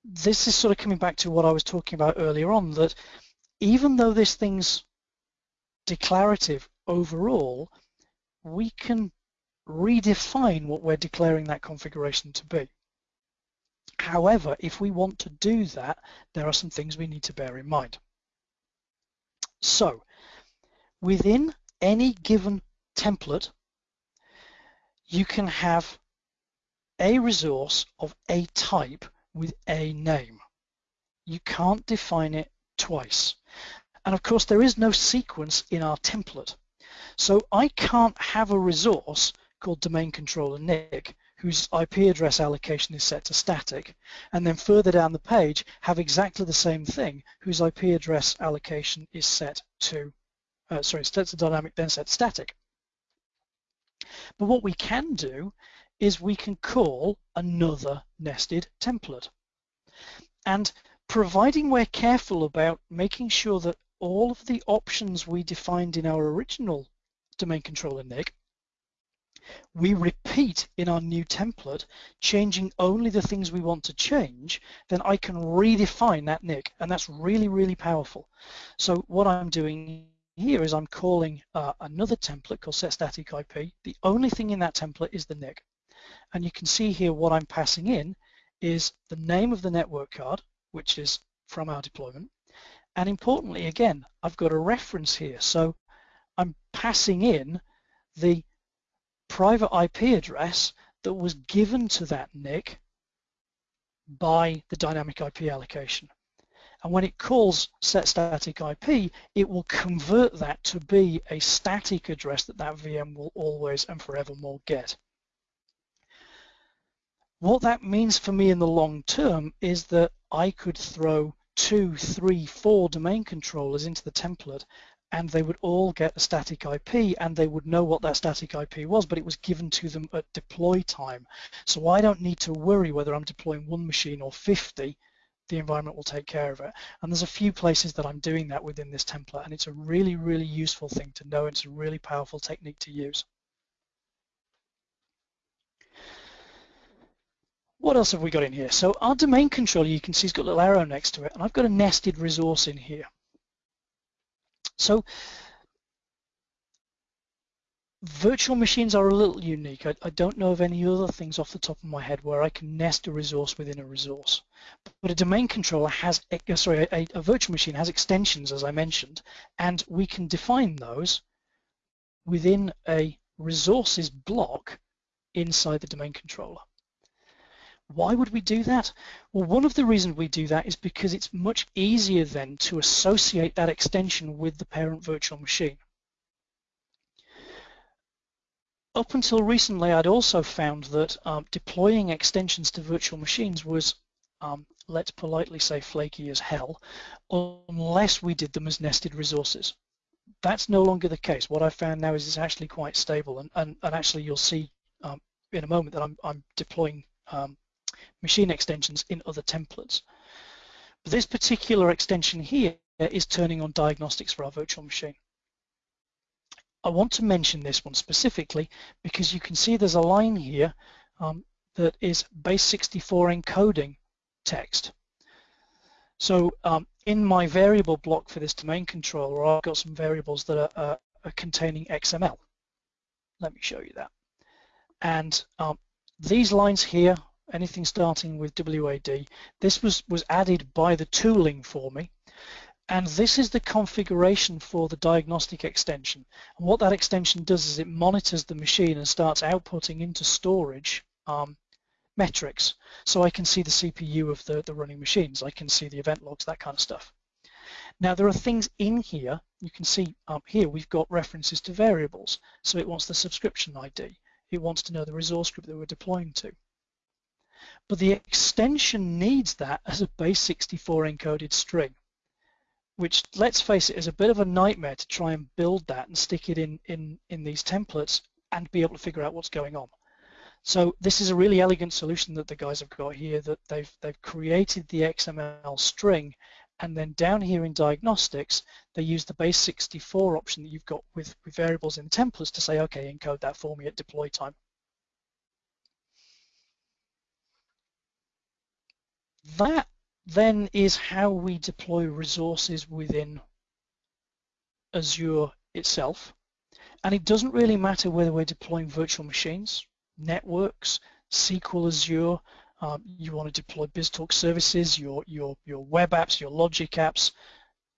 this is sort of coming back to what I was talking about earlier on, that even though this thing's declarative overall, we can redefine what we're declaring that configuration to be. However, if we want to do that, there are some things we need to bear in mind. So, within any given template, you can have a resource of a type with a name. You can't define it twice. And of course, there is no sequence in our template. So I can't have a resource called domain controller NIC whose IP address allocation is set to static, and then further down the page have exactly the same thing whose IP address allocation is set to, uh, sorry, set to dynamic then set static. But what we can do is we can call another nested template. And providing we're careful about making sure that all of the options we defined in our original domain controller NIC, we repeat in our new template, changing only the things we want to change, then I can redefine that NIC, and that's really, really powerful. So what I'm doing here is I'm calling uh, another template called set static IP. The only thing in that template is the NIC. And you can see here what I'm passing in is the name of the network card, which is from our deployment. And importantly, again, I've got a reference here. So I'm passing in the private IP address that was given to that NIC by the dynamic IP allocation. And when it calls set static IP, it will convert that to be a static address that that VM will always and forevermore get. What that means for me in the long term is that I could throw two, three, four domain controllers into the template and they would all get a static IP and they would know what that static IP was, but it was given to them at deploy time. So I don't need to worry whether I'm deploying one machine or 50 the environment will take care of it. And there's a few places that I'm doing that within this template, and it's a really, really useful thing to know. It's a really powerful technique to use. What else have we got in here? So our domain controller, you can see, has got a little arrow next to it, and I've got a nested resource in here. So Virtual machines are a little unique. I, I, don't know of any other things off the top of my head where I can nest a resource within a resource. But a domain controller has, uh, sorry, a, a virtual machine has extensions, as I mentioned, and we can define those within a resources block inside the domain controller. Why would we do that? Well, one of the reasons we do that is because it's much easier then to associate that extension with the parent virtual machine. up until recently, I'd also found that um, deploying extensions to virtual machines was, um, let's politely say, flaky as hell, unless we did them as nested resources. That's no longer the case. What I've found now is it's actually quite stable, and, and, and actually you'll see um, in a moment that I'm, I'm deploying um, machine extensions in other templates. But this particular extension here is turning on diagnostics for our virtual machine. I want to mention this one specifically because you can see there's a line here um, that is base 64 encoding text. So um, in my variable block for this domain controller, I've got some variables that are, are containing XML. Let me show you that. And um, these lines here, anything starting with WAD, this was, was added by the tooling for me. And this is the configuration for the diagnostic extension. And what that extension does is it monitors the machine and starts outputting into storage um, metrics. So I can see the CPU of the, the running machines. I can see the event logs, that kind of stuff. Now there are things in here, you can see up here we've got references to variables. So it wants the subscription ID. It wants to know the resource group that we're deploying to. But the extension needs that as a base 64 encoded string which let's face it is a bit of a nightmare to try and build that and stick it in in in these templates and be able to figure out what's going on. So this is a really elegant solution that the guys have got here that they've they've created the XML string and then down here in diagnostics they use the base 64 option that you've got with, with variables in templates to say okay encode that for me at deploy time that then is how we deploy resources within Azure itself. And it doesn't really matter whether we're deploying virtual machines, networks, SQL Azure, um, you want to deploy BizTalk services, your, your, your web apps, your logic apps,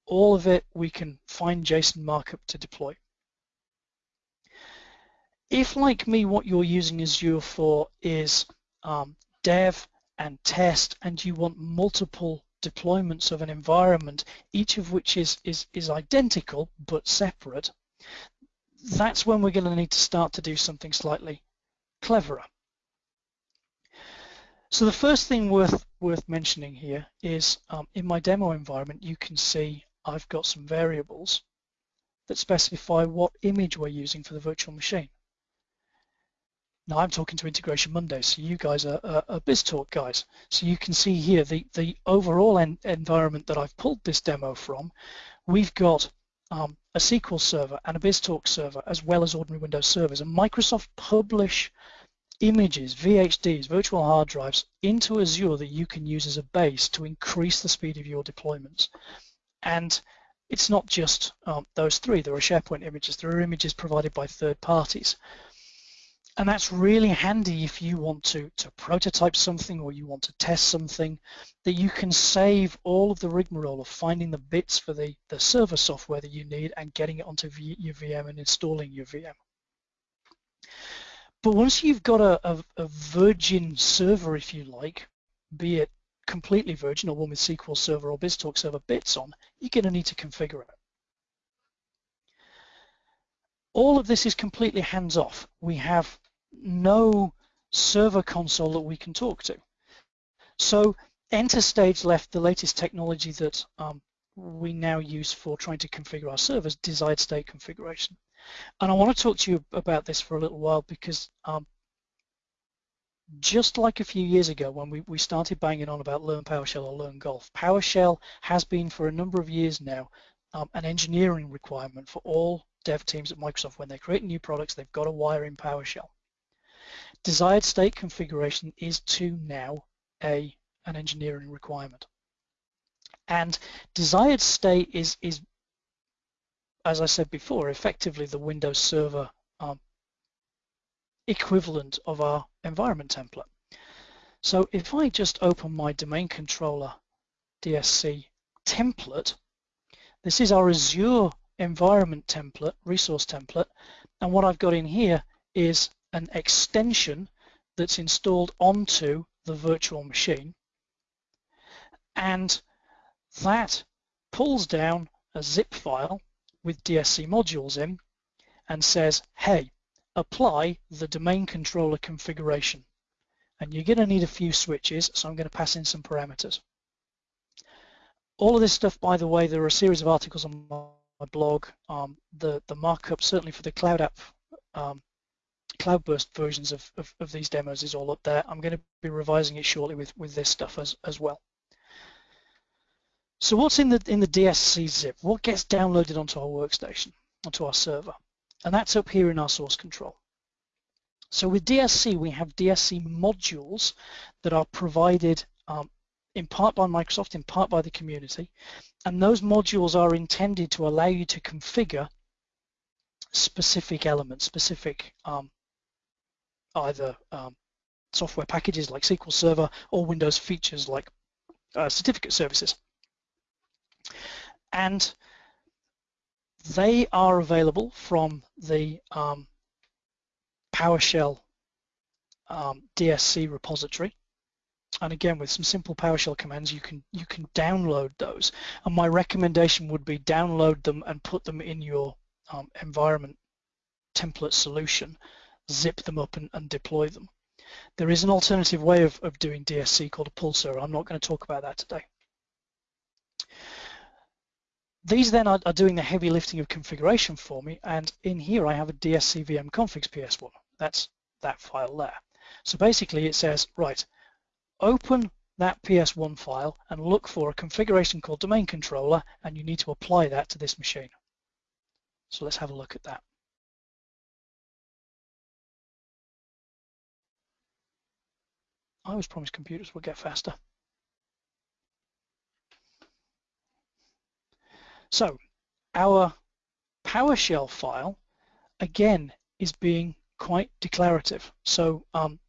all of it we can find JSON markup to deploy. If like me what you're using Azure for is um, dev and test and you want multiple deployments of an environment, each of which is, is, is identical but separate, that's when we're going to need to start to do something slightly cleverer. So the first thing worth worth mentioning here is um, in my demo environment you can see I've got some variables that specify what image we're using for the virtual machine. Now I'm talking to Integration Monday, so you guys are, are, are BizTalk guys. So you can see here the, the overall en environment that I've pulled this demo from. We've got um, a SQL server and a BizTalk server as well as ordinary Windows servers. And Microsoft publish images, VHDs, virtual hard drives into Azure that you can use as a base to increase the speed of your deployments. And it's not just um, those three. There are SharePoint images. There are images provided by third parties. And that's really handy if you want to, to prototype something or you want to test something, that you can save all of the rigmarole of finding the bits for the, the server software that you need and getting it onto v, your VM and installing your VM. But once you've got a, a, a virgin server, if you like, be it completely virgin or one with SQL Server or BizTalk Server bits on, you're going to need to configure it. All of this is completely hands-off. We have no server console that we can talk to. So EnterStage left the latest technology that um, we now use for trying to configure our servers, desired state configuration. And I want to talk to you about this for a little while because um, just like a few years ago when we, we started banging on about Learn PowerShell or Learn Golf, PowerShell has been for a number of years now um, an engineering requirement for all dev teams at Microsoft. When they create new products, they've got to wire in PowerShell. Desired state configuration is to now a an engineering requirement. And desired state is, is as I said before, effectively the Windows Server um, equivalent of our environment template. So if I just open my domain controller DSC template, this is our Azure environment template, resource template, and what I've got in here is an extension that's installed onto the virtual machine and that pulls down a zip file with DSC modules in and says, hey, apply the domain controller configuration. And you're going to need a few switches, so I'm going to pass in some parameters. All of this stuff, by the way, there are a series of articles on my blog. Um, the, the markup, certainly for the Cloud App, um, Cloudburst versions of, of, of, these demos is all up there. I'm going to be revising it shortly with, with this stuff as, as well. So what's in the in the DSC zip? What gets downloaded onto our workstation, onto our server? And that's up here in our source control. So with DSC, we have DSC modules that are provided um, in part by Microsoft, in part by the community. And those modules are intended to allow you to configure specific elements, specific um, either um, software packages like SQL Server or Windows features like uh, certificate services and they are available from the um, PowerShell um, DSC repository. And again, with some simple PowerShell commands, you can you can download those. And my recommendation would be download them and put them in your um, environment template solution, zip them up and, and, deploy them. There is an alternative way of, of doing DSC called a pull server. I'm not going to talk about that today. These then are, are, doing the heavy lifting of configuration for me, and in here I have a DSC VM configs PS1. That's that file there. So basically it says, right, open that PS1 file and look for a configuration called domain controller, and you need to apply that to this machine. So let's have a look at that. I was promised computers would get faster. So our PowerShell file, again, is being quite declarative. So um,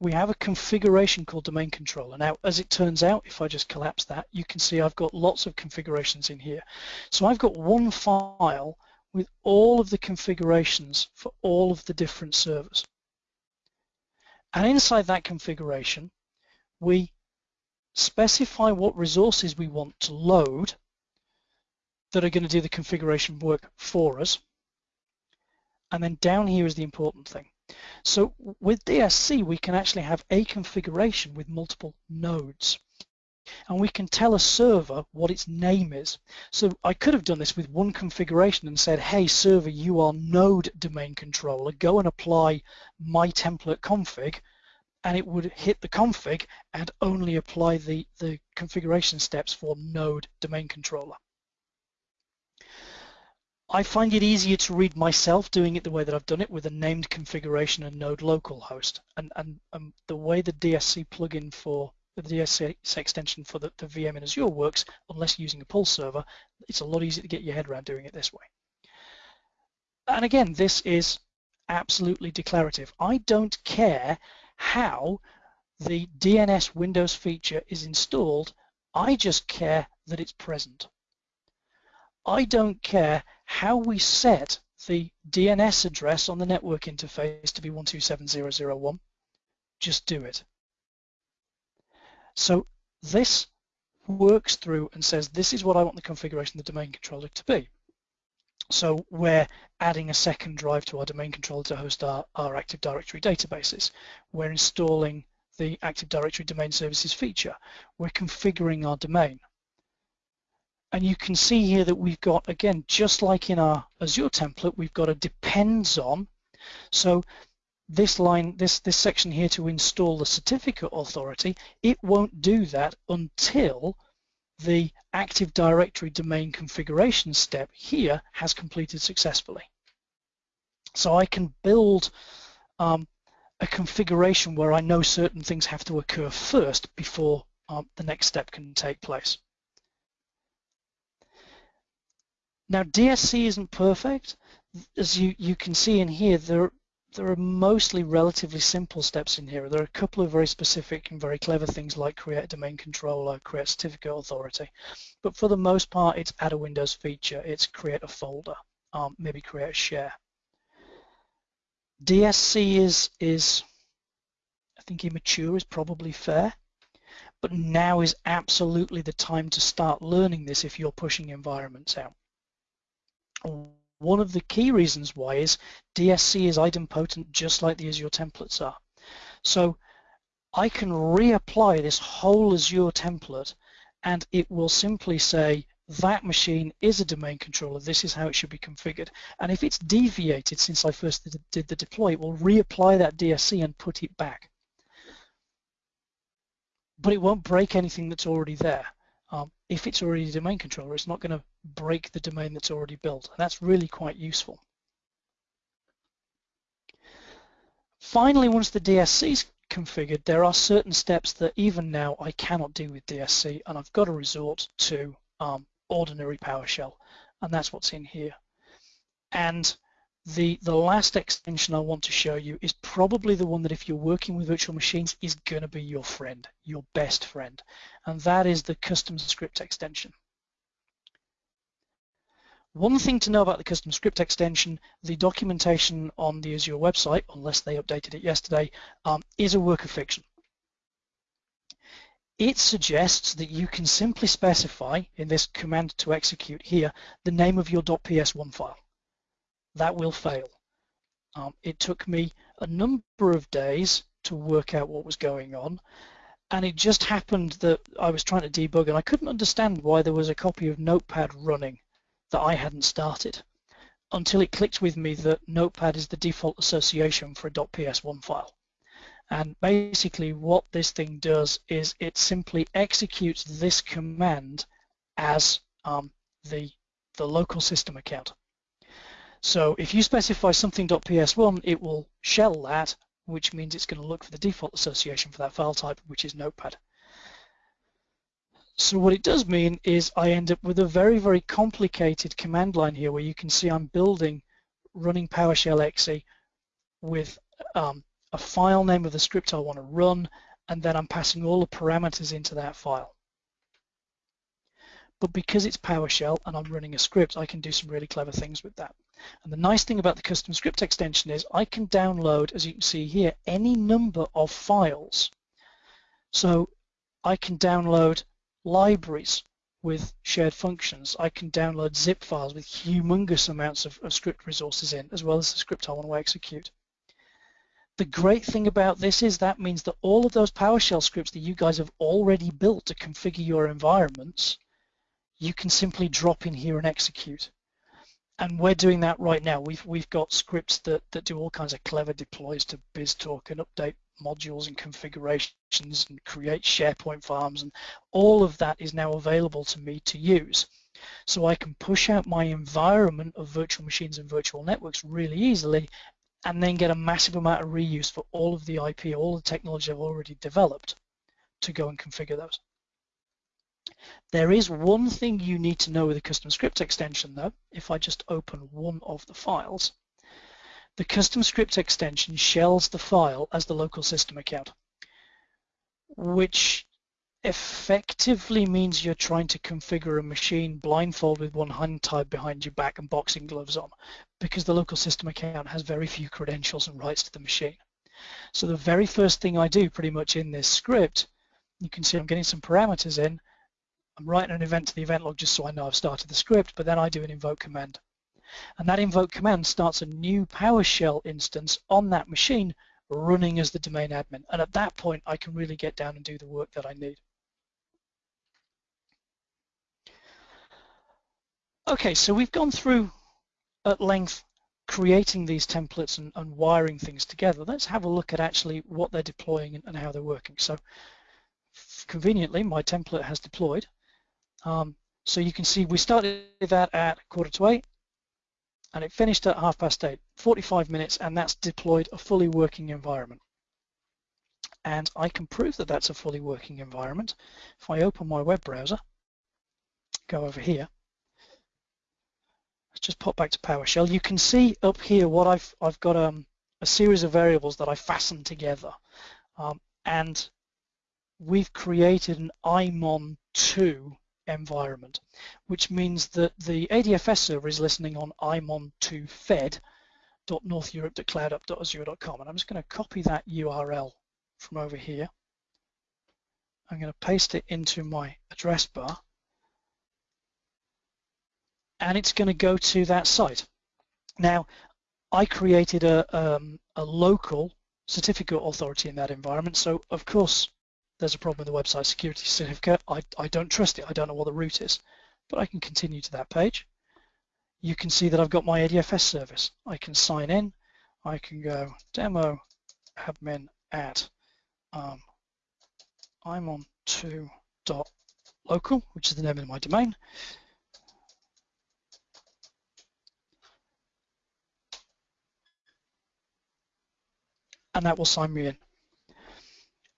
we have a configuration called domain controller. Now, as it turns out, if I just collapse that, you can see I've got lots of configurations in here. So I've got one file with all of the configurations for all of the different servers. And inside that configuration, we specify what resources we want to load that are going to do the configuration work for us. And then down here is the important thing. So with DSC, we can actually have a configuration with multiple nodes. And we can tell a server what its name is. So I could have done this with one configuration and said, hey server, you are node domain controller, go and apply my template config, and it would hit the config and only apply the, the configuration steps for node domain controller. I find it easier to read myself doing it the way that I've done it with a named configuration and node localhost. And, and, and the way the DSC plugin for the DSC extension for the, the VM in Azure works, unless using a pull server, it's a lot easier to get your head around doing it this way. And again, this is absolutely declarative. I don't care how the DNS Windows feature is installed, I just care that it's present. I don't care how we set the DNS address on the network interface to be 127.0.0.1, just do it. So this works through and says this is what I want the configuration of the domain controller to be. So we're adding a second drive to our domain controller to host our, our Active Directory databases. We're installing the Active Directory Domain Services feature. We're configuring our domain. And you can see here that we've got, again, just like in our Azure template, we've got a depends on. So this line, this, this section here to install the certificate authority, it won't do that until the Active Directory domain configuration step here has completed successfully. So I can build um, a configuration where I know certain things have to occur first before um, the next step can take place. Now DSC isn't perfect. As you, you can see in here, there, there are mostly relatively simple steps in here. There are a couple of very specific and very clever things like create a domain controller, create certificate authority. But for the most part, it's add a Windows feature, it's create a folder, um, maybe create a share. DSC is, is, I think immature is probably fair, but now is absolutely the time to start learning this if you're pushing environments out. One of the key reasons why is DSC is idempotent just like the Azure templates are. So I can reapply this whole Azure template and it will simply say that machine is a domain controller, this is how it should be configured. And if it's deviated since I first did the deploy, it will reapply that DSC and put it back. But it won't break anything that's already there. Um, if it's already a domain controller, it's not going to break the domain that's already built. And that's really quite useful. Finally, once the DSC is configured, there are certain steps that even now I cannot do with DSC, and I've got to resort to um, ordinary PowerShell, and that's what's in here. And the, the last extension I want to show you is probably the one that if you're working with virtual machines is going to be your friend, your best friend, and that is the custom script extension. One thing to know about the custom script extension, the documentation on the Azure website, unless they updated it yesterday, um, is a work of fiction. It suggests that you can simply specify in this command to execute here the name of your .ps1 file that will fail. Um, it took me a number of days to work out what was going on and it just happened that I was trying to debug and I couldn't understand why there was a copy of Notepad running that I hadn't started until it clicked with me that Notepad is the default association for a .ps1 file. And basically what this thing does is it simply executes this command as um, the, the local system account. So if you specify something.ps1, it will shell that, which means it's going to look for the default association for that file type, which is Notepad. So what it does mean is I end up with a very, very complicated command line here where you can see I'm building running PowerShell exe with um, a file name of the script I want to run, and then I'm passing all the parameters into that file. But because it's PowerShell and I'm running a script, I can do some really clever things with that. And the nice thing about the custom script extension is I can download, as you can see here, any number of files. So I can download libraries with shared functions. I can download zip files with humongous amounts of, of script resources in, as well as the script I want to execute. The great thing about this is that means that all of those PowerShell scripts that you guys have already built to configure your environments, you can simply drop in here and execute. And we're doing that right now. We've we've got scripts that, that do all kinds of clever deploys to BizTalk and update modules and configurations and create SharePoint farms and all of that is now available to me to use. So I can push out my environment of virtual machines and virtual networks really easily and then get a massive amount of reuse for all of the IP, all the technology I've already developed to go and configure those. There is one thing you need to know with a custom script extension though, if I just open one of the files. The custom script extension shells the file as the local system account, which effectively means you're trying to configure a machine blindfold with one hand tied behind your back and boxing gloves on because the local system account has very few credentials and rights to the machine. So the very first thing I do pretty much in this script, you can see I'm getting some parameters in, I'm writing an event to the event log just so I know I've started the script, but then I do an invoke command. And that invoke command starts a new PowerShell instance on that machine running as the domain admin. And at that point, I can really get down and do the work that I need. Okay, so we've gone through at length creating these templates and, and, wiring things together. Let's have a look at actually what they're deploying and, and how they're working. So conveniently, my template has deployed. Um, so you can see we started that at quarter to eight and it finished at half past eight, 45 minutes, and that's deployed a fully working environment. And I can prove that that's a fully working environment. If I open my web browser, go over here, Let's just pop back to PowerShell. You can see up here what I've I've got um, a series of variables that I fastened together, um, and we've created an IMON2 environment, which means that the ADFS server is listening on imon2 fed.northeurope.cloudapp.azure.com, and I'm just going to copy that URL from over here. I'm going to paste it into my address bar and it's going to go to that site. Now, I created a, um, a local certificate authority in that environment, so of course there's a problem with the website security certificate. I, I don't trust it, I don't know what the root is, but I can continue to that page. You can see that I've got my ADFS service. I can sign in, I can go demo admin at um, I'm on 2.local, which is the name of my domain. and that will sign me in.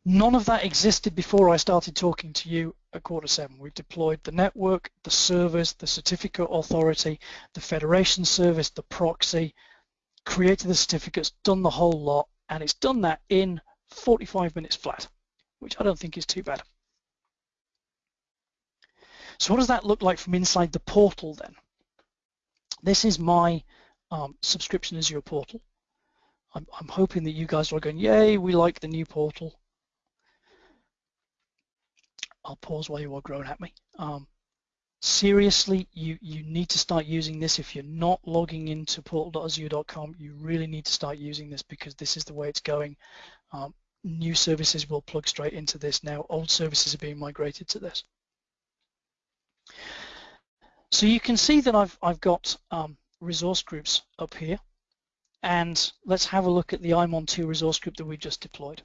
None of that existed before I started talking to you at quarter seven. We've deployed the network, the servers, the certificate authority, the federation service, the proxy, created the certificates, done the whole lot, and it's done that in 45 minutes flat, which I don't think is too bad. So what does that look like from inside the portal then? This is my um, subscription Azure portal. I'm, I'm hoping that you guys are going, yay, we like the new portal. I'll pause while you are growing at me. Um, seriously, you, you need to start using this. If you're not logging into portal.azure.com, you really need to start using this because this is the way it's going. Um, new services will plug straight into this now. Old services are being migrated to this. So you can see that I've, I've got um, resource groups up here. And let's have a look at the IMON2 resource group that we just deployed.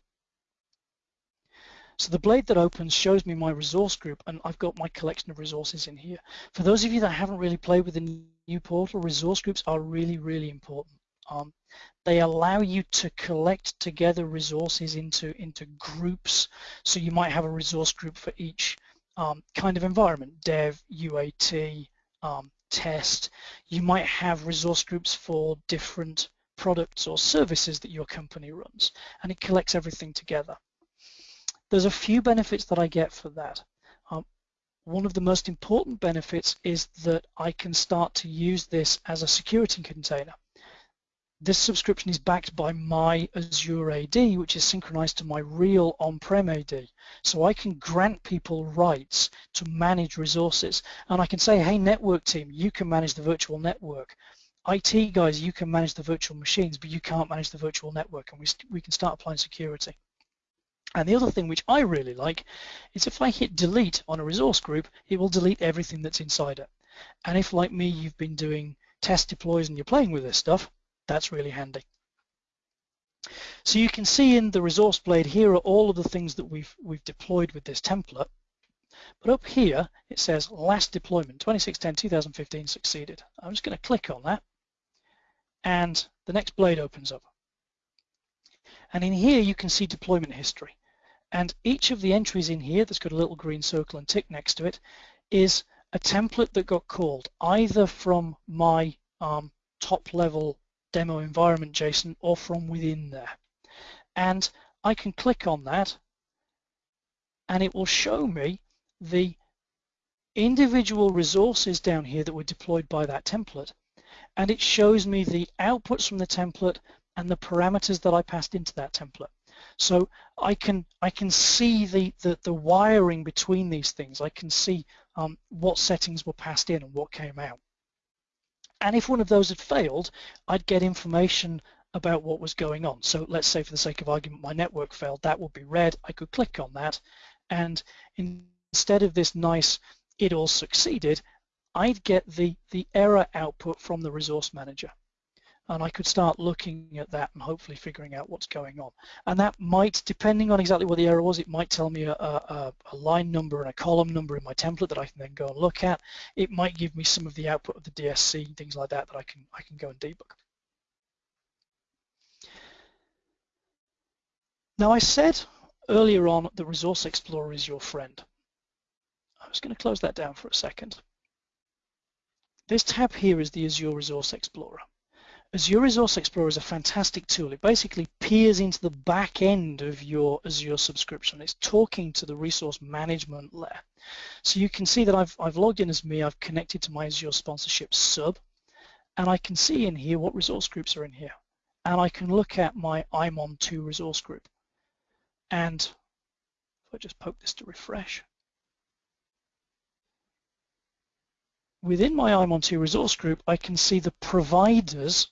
So the blade that opens shows me my resource group and I've got my collection of resources in here. For those of you that haven't really played with the new portal, resource groups are really, really important. Um, they allow you to collect together resources into, into groups. So you might have a resource group for each um, kind of environment, dev, UAT, um, test. You might have resource groups for different products or services that your company runs and it collects everything together. There's a few benefits that I get for that. Um, one of the most important benefits is that I can start to use this as a security container. This subscription is backed by my Azure AD, which is synchronized to my real on-prem AD. So I can grant people rights to manage resources. And I can say, hey, network team, you can manage the virtual network IT guys, you can manage the virtual machines, but you can't manage the virtual network, and we, we can start applying security. And the other thing which I really like is if I hit delete on a resource group, it will delete everything that's inside it. And if, like me, you've been doing test deploys and you're playing with this stuff, that's really handy. So you can see in the resource blade here are all of the things that we've we've deployed with this template. But up here it says last deployment 2610-2015 succeeded. I'm just going to click on that and the next blade opens up. And in here you can see deployment history. And each of the entries in here that's got a little green circle and tick next to it is a template that got called either from my um, top level demo environment JSON or from within there. And I can click on that and it will show me the individual resources down here that were deployed by that template. And it shows me the outputs from the template and the parameters that I passed into that template. So I can I can see the, the, the wiring between these things. I can see um, what settings were passed in and what came out. And if one of those had failed, I'd get information about what was going on. So let's say for the sake of argument, my network failed, that would be red. I could click on that and instead of this nice, it all succeeded, I'd get the, the error output from the resource manager and I could start looking at that and hopefully figuring out what's going on. And that might, depending on exactly what the error was, it might tell me a, a, a, line number and a column number in my template that I can then go and look at. It might give me some of the output of the DSC and things like that that I can I can go and debug. Now I said earlier on the Resource Explorer is your friend. I was going to close that down for a second. This tab here is the Azure Resource Explorer. Azure Resource Explorer is a fantastic tool. It basically peers into the back end of your Azure subscription. It's talking to the resource management layer. So you can see that I've, I've logged in as me, I've connected to my Azure sponsorship sub, and I can see in here what resource groups are in here. And I can look at my IMON2 resource group. And if I just poke this to refresh, within my IMON2 resource group, I can see the providers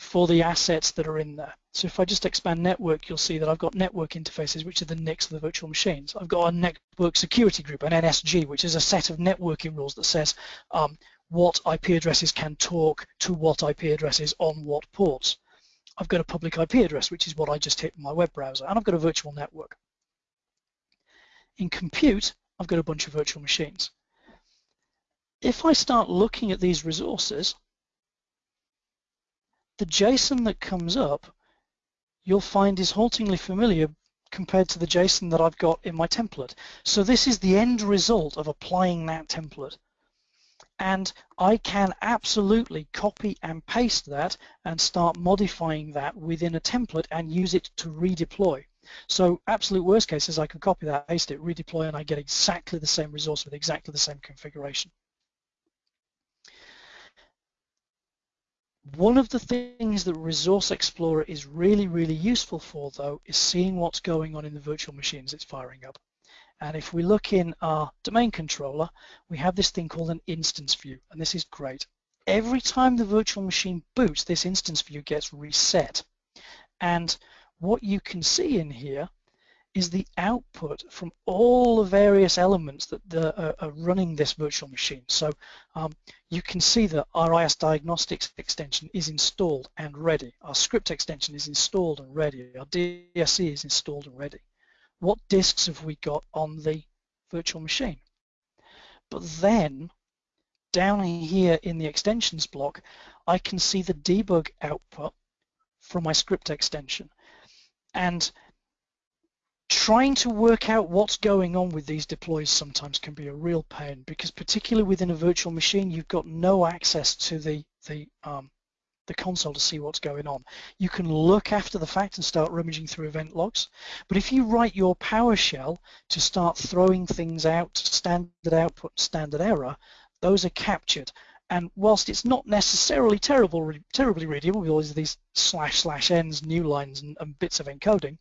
for the assets that are in there. So if I just expand network, you'll see that I've got network interfaces, which are the NICs of the virtual machines. I've got a network security group, an NSG, which is a set of networking rules that says um, what IP addresses can talk to what IP addresses on what ports. I've got a public IP address, which is what I just hit in my web browser, and I've got a virtual network. In compute, I've got a bunch of virtual machines. If I start looking at these resources, the JSON that comes up you'll find is haltingly familiar compared to the JSON that I've got in my template. So this is the end result of applying that template. And I can absolutely copy and paste that and start modifying that within a template and use it to redeploy. So absolute worst case is I can copy that, paste it, redeploy, and I get exactly the same resource with exactly the same configuration. One of the things that Resource Explorer is really, really useful for, though, is seeing what's going on in the virtual machines it's firing up. And if we look in our domain controller, we have this thing called an instance view, and this is great. Every time the virtual machine boots, this instance view gets reset. And what you can see in here is the output from all the various elements that the, uh, are running this virtual machine. So um, you can see that our IaaS diagnostics extension is installed and ready. Our script extension is installed and ready. Our DSC is installed and ready. What disks have we got on the virtual machine? But then down here in the extensions block, I can see the debug output from my script extension. And trying to work out what's going on with these deploys sometimes can be a real pain because particularly within a virtual machine you've got no access to the the um, the console to see what's going on. You can look after the fact and start rummaging through event logs, but if you write your PowerShell to start throwing things out, standard output, standard error, those are captured. And whilst it's not necessarily terrible, terribly readable with all these slash slash ends, new lines, and, and bits of encoding,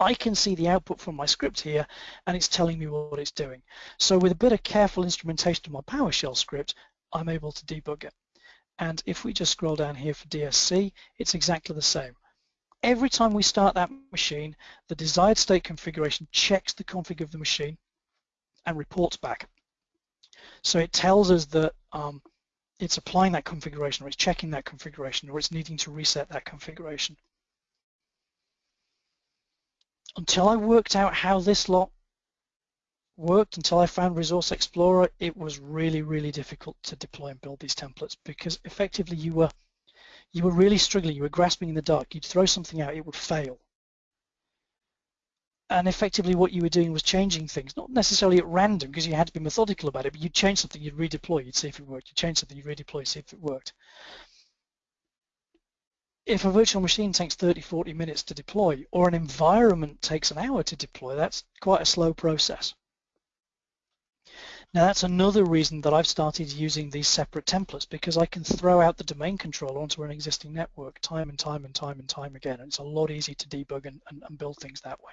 I can see the output from my script here and it's telling me what it's doing. So with a bit of careful instrumentation of my PowerShell script, I'm able to debug it. And if we just scroll down here for DSC, it's exactly the same. Every time we start that machine, the desired state configuration checks the config of the machine and reports back. So it tells us that um, it's applying that configuration or it's checking that configuration or it's needing to reset that configuration. Until I worked out how this lot worked, until I found Resource Explorer, it was really, really difficult to deploy and build these templates because effectively you were you were really struggling, you were grasping in the dark. You'd throw something out, it would fail and effectively what you were doing was changing things, not necessarily at random because you had to be methodical about it, but you'd change something, you'd redeploy, you'd see if it worked, you'd change something, you'd redeploy, see if it worked. If a virtual machine takes 30, 40 minutes to deploy, or an environment takes an hour to deploy, that's quite a slow process. Now that's another reason that I've started using these separate templates because I can throw out the domain controller onto an existing network time and time and time and time again. And it's a lot easier to debug and, and, and build things that way.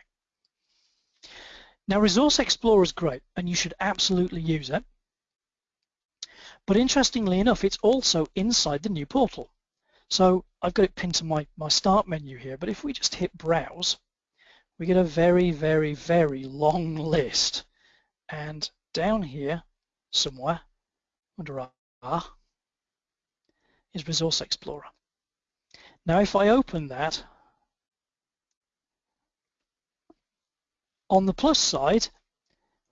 Now Resource Explorer is great and you should absolutely use it. But interestingly enough, it's also inside the new portal. So I've got it pinned to my, my start menu here, but if we just hit browse, we get a very, very, very long list. And down here somewhere under R is Resource Explorer. Now if I open that, On the plus side,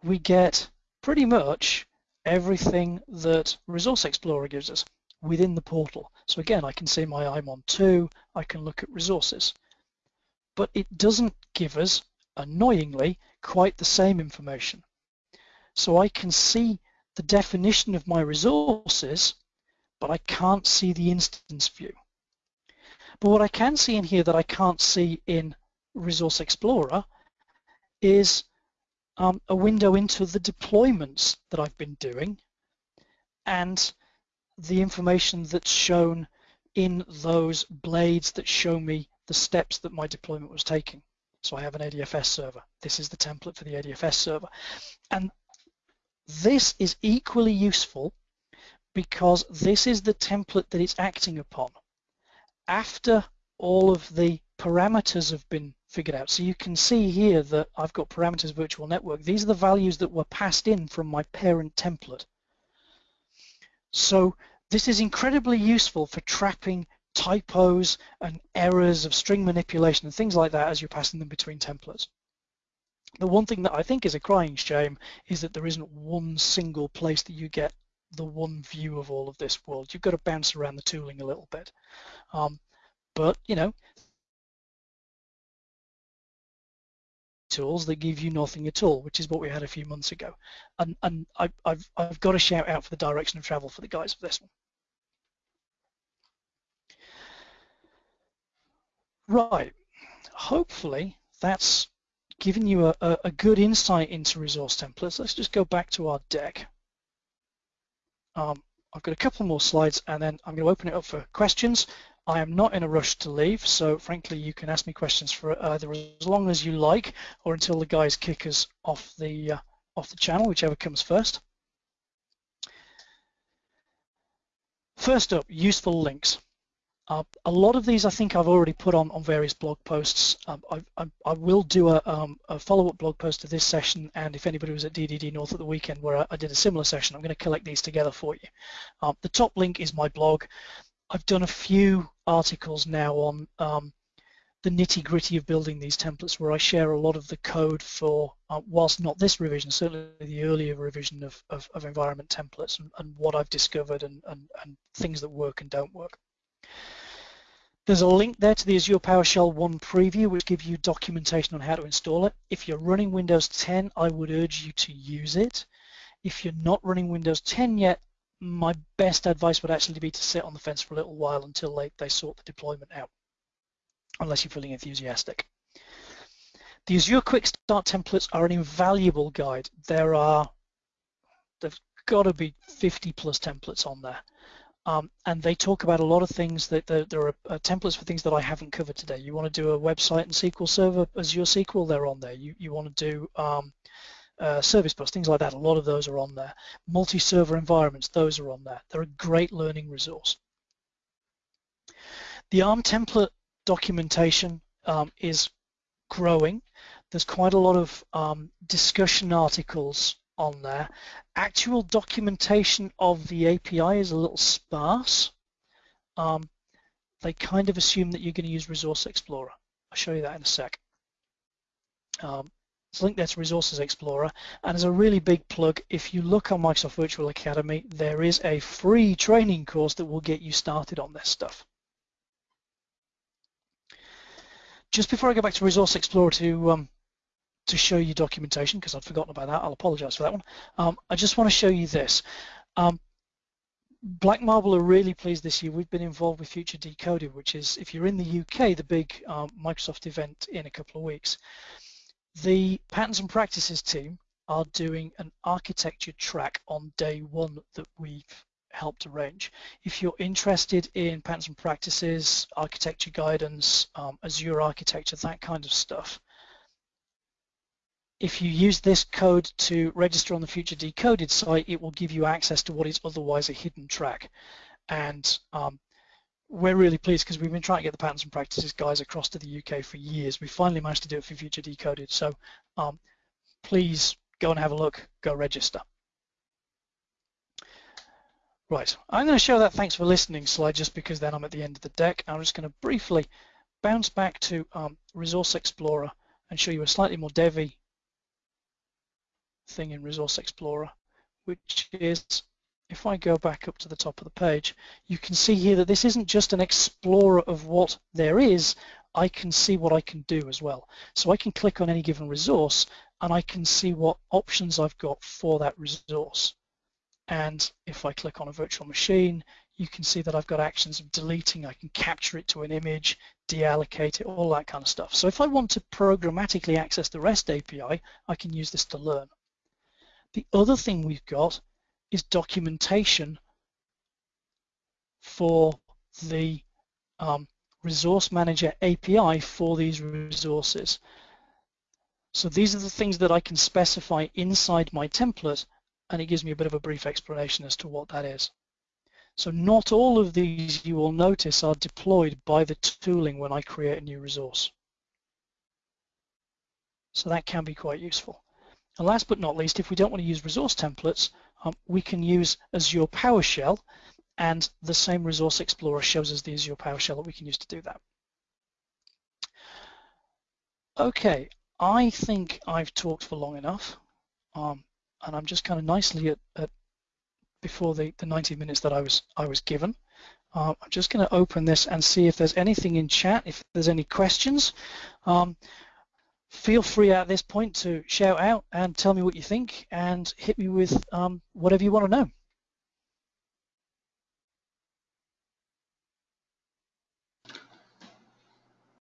we get pretty much everything that Resource Explorer gives us within the portal. So again, I can see my IMON 2, I can look at resources. But it doesn't give us, annoyingly, quite the same information. So I can see the definition of my resources, but I can't see the instance view. But what I can see in here that I can't see in Resource Explorer is um, a window into the deployments that I've been doing and the information that's shown in those blades that show me the steps that my deployment was taking. So I have an ADFS server. This is the template for the ADFS server. And this is equally useful because this is the template that it's acting upon. After all of the parameters have been figured out. So you can see here that I've got parameters virtual network. These are the values that were passed in from my parent template. So this is incredibly useful for trapping typos and errors of string manipulation and things like that as you're passing them between templates. The one thing that I think is a crying shame is that there isn't one single place that you get the one view of all of this world. You've got to bounce around the tooling a little bit. Um, but, you know, tools that give you nothing at all, which is what we had a few months ago. And, and I, have I've got to shout out for the direction of travel for the guys for this one. Right, hopefully that's given you a, a, a, good insight into resource templates. Let's just go back to our deck. Um, I've got a couple more slides and then I'm going to open it up for questions. I am not in a rush to leave, so frankly you can ask me questions for either as long as you like or until the guys kick us off the uh, off the channel, whichever comes first. First up, useful links. Uh, a lot of these I think I've already put on on various blog posts. Um, I, I, I, will do a, um, a follow-up blog post to this session and if anybody was at DDD North at the weekend where I, I did a similar session, I'm going to collect these together for you. Um, the top link is my blog. I've done a few articles now on um, the nitty gritty of building these templates where I share a lot of the code for, uh, whilst not this revision, certainly the earlier revision of, of, of environment templates and, and, what I've discovered and, and, and things that work and don't work. There's a link there to the Azure PowerShell 1 preview which gives you documentation on how to install it. If you're running Windows 10, I would urge you to use it. If you're not running Windows 10 yet, my best advice would actually be to sit on the fence for a little while until they, they sort the deployment out, unless you're feeling enthusiastic. The Azure Quick Start templates are an invaluable guide. There are, there's got to be 50 plus templates on there. Um, and they talk about a lot of things that there, there are uh, templates for things that I haven't covered today. You want to do a website and SQL Server Azure SQL, they're on there. You, you want to do um, uh, service bus, things like that. A lot of those are on there. Multi-server environments, those are on there. They're a great learning resource. The ARM template documentation um, is growing. There's quite a lot of um, discussion articles on there. Actual documentation of the API is a little sparse. Um, they kind of assume that you're going to use Resource Explorer. I'll show you that in a sec. Um, so link there to Resources Explorer. And as a really big plug, if you look on Microsoft Virtual Academy, there is a free training course that will get you started on this stuff. Just before I go back to Resource Explorer to um, to show you documentation, because I'd forgotten about that, I'll apologize for that one. Um, I just want to show you this. Um, Black Marble are really pleased this year. We've been involved with Future Decoded, which is, if you're in the UK, the big um, Microsoft event in a couple of weeks. The Patterns and Practices team are doing an architecture track on day one that we've helped arrange. If you're interested in patterns and practices, architecture guidance, um, Azure architecture, that kind of stuff, if you use this code to register on the Future Decoded site, it will give you access to what is otherwise a hidden track. And um, we're really pleased because we've been trying to get the patterns and practices guys across to the UK for years. We finally managed to do it for Future Decoded. So um, please go and have a look, go register. Right, I'm going to show that thanks for listening slide just because then I'm at the end of the deck. I'm just going to briefly bounce back to um, Resource Explorer and show you a slightly more devy thing in Resource Explorer, which is if I go back up to the top of the page, you can see here that this isn't just an explorer of what there is, I can see what I can do as well. So I can click on any given resource and I can see what options I've got for that resource. And if I click on a virtual machine, you can see that I've got actions of deleting, I can capture it to an image, deallocate it, all that kind of stuff. So if I want to programmatically access the REST API, I can use this to learn. The other thing we've got is documentation for the um, Resource Manager API for these resources. So these are the things that I can specify inside my template and it gives me a bit of a brief explanation as to what that is. So not all of these you will notice are deployed by the tooling when I create a new resource. So that can be quite useful. And last but not least, if we don't want to use resource templates, um, we can use Azure PowerShell and the same Resource Explorer shows us the Azure PowerShell that we can use to do that. Okay, I think I've talked for long enough um, and I'm just kind of nicely at, at before the, the 90 minutes that I was I was given. Uh, I'm just going to open this and see if there's anything in chat, if there's any questions. Um, feel free at this point to shout out and tell me what you think and hit me with um, whatever you want to know.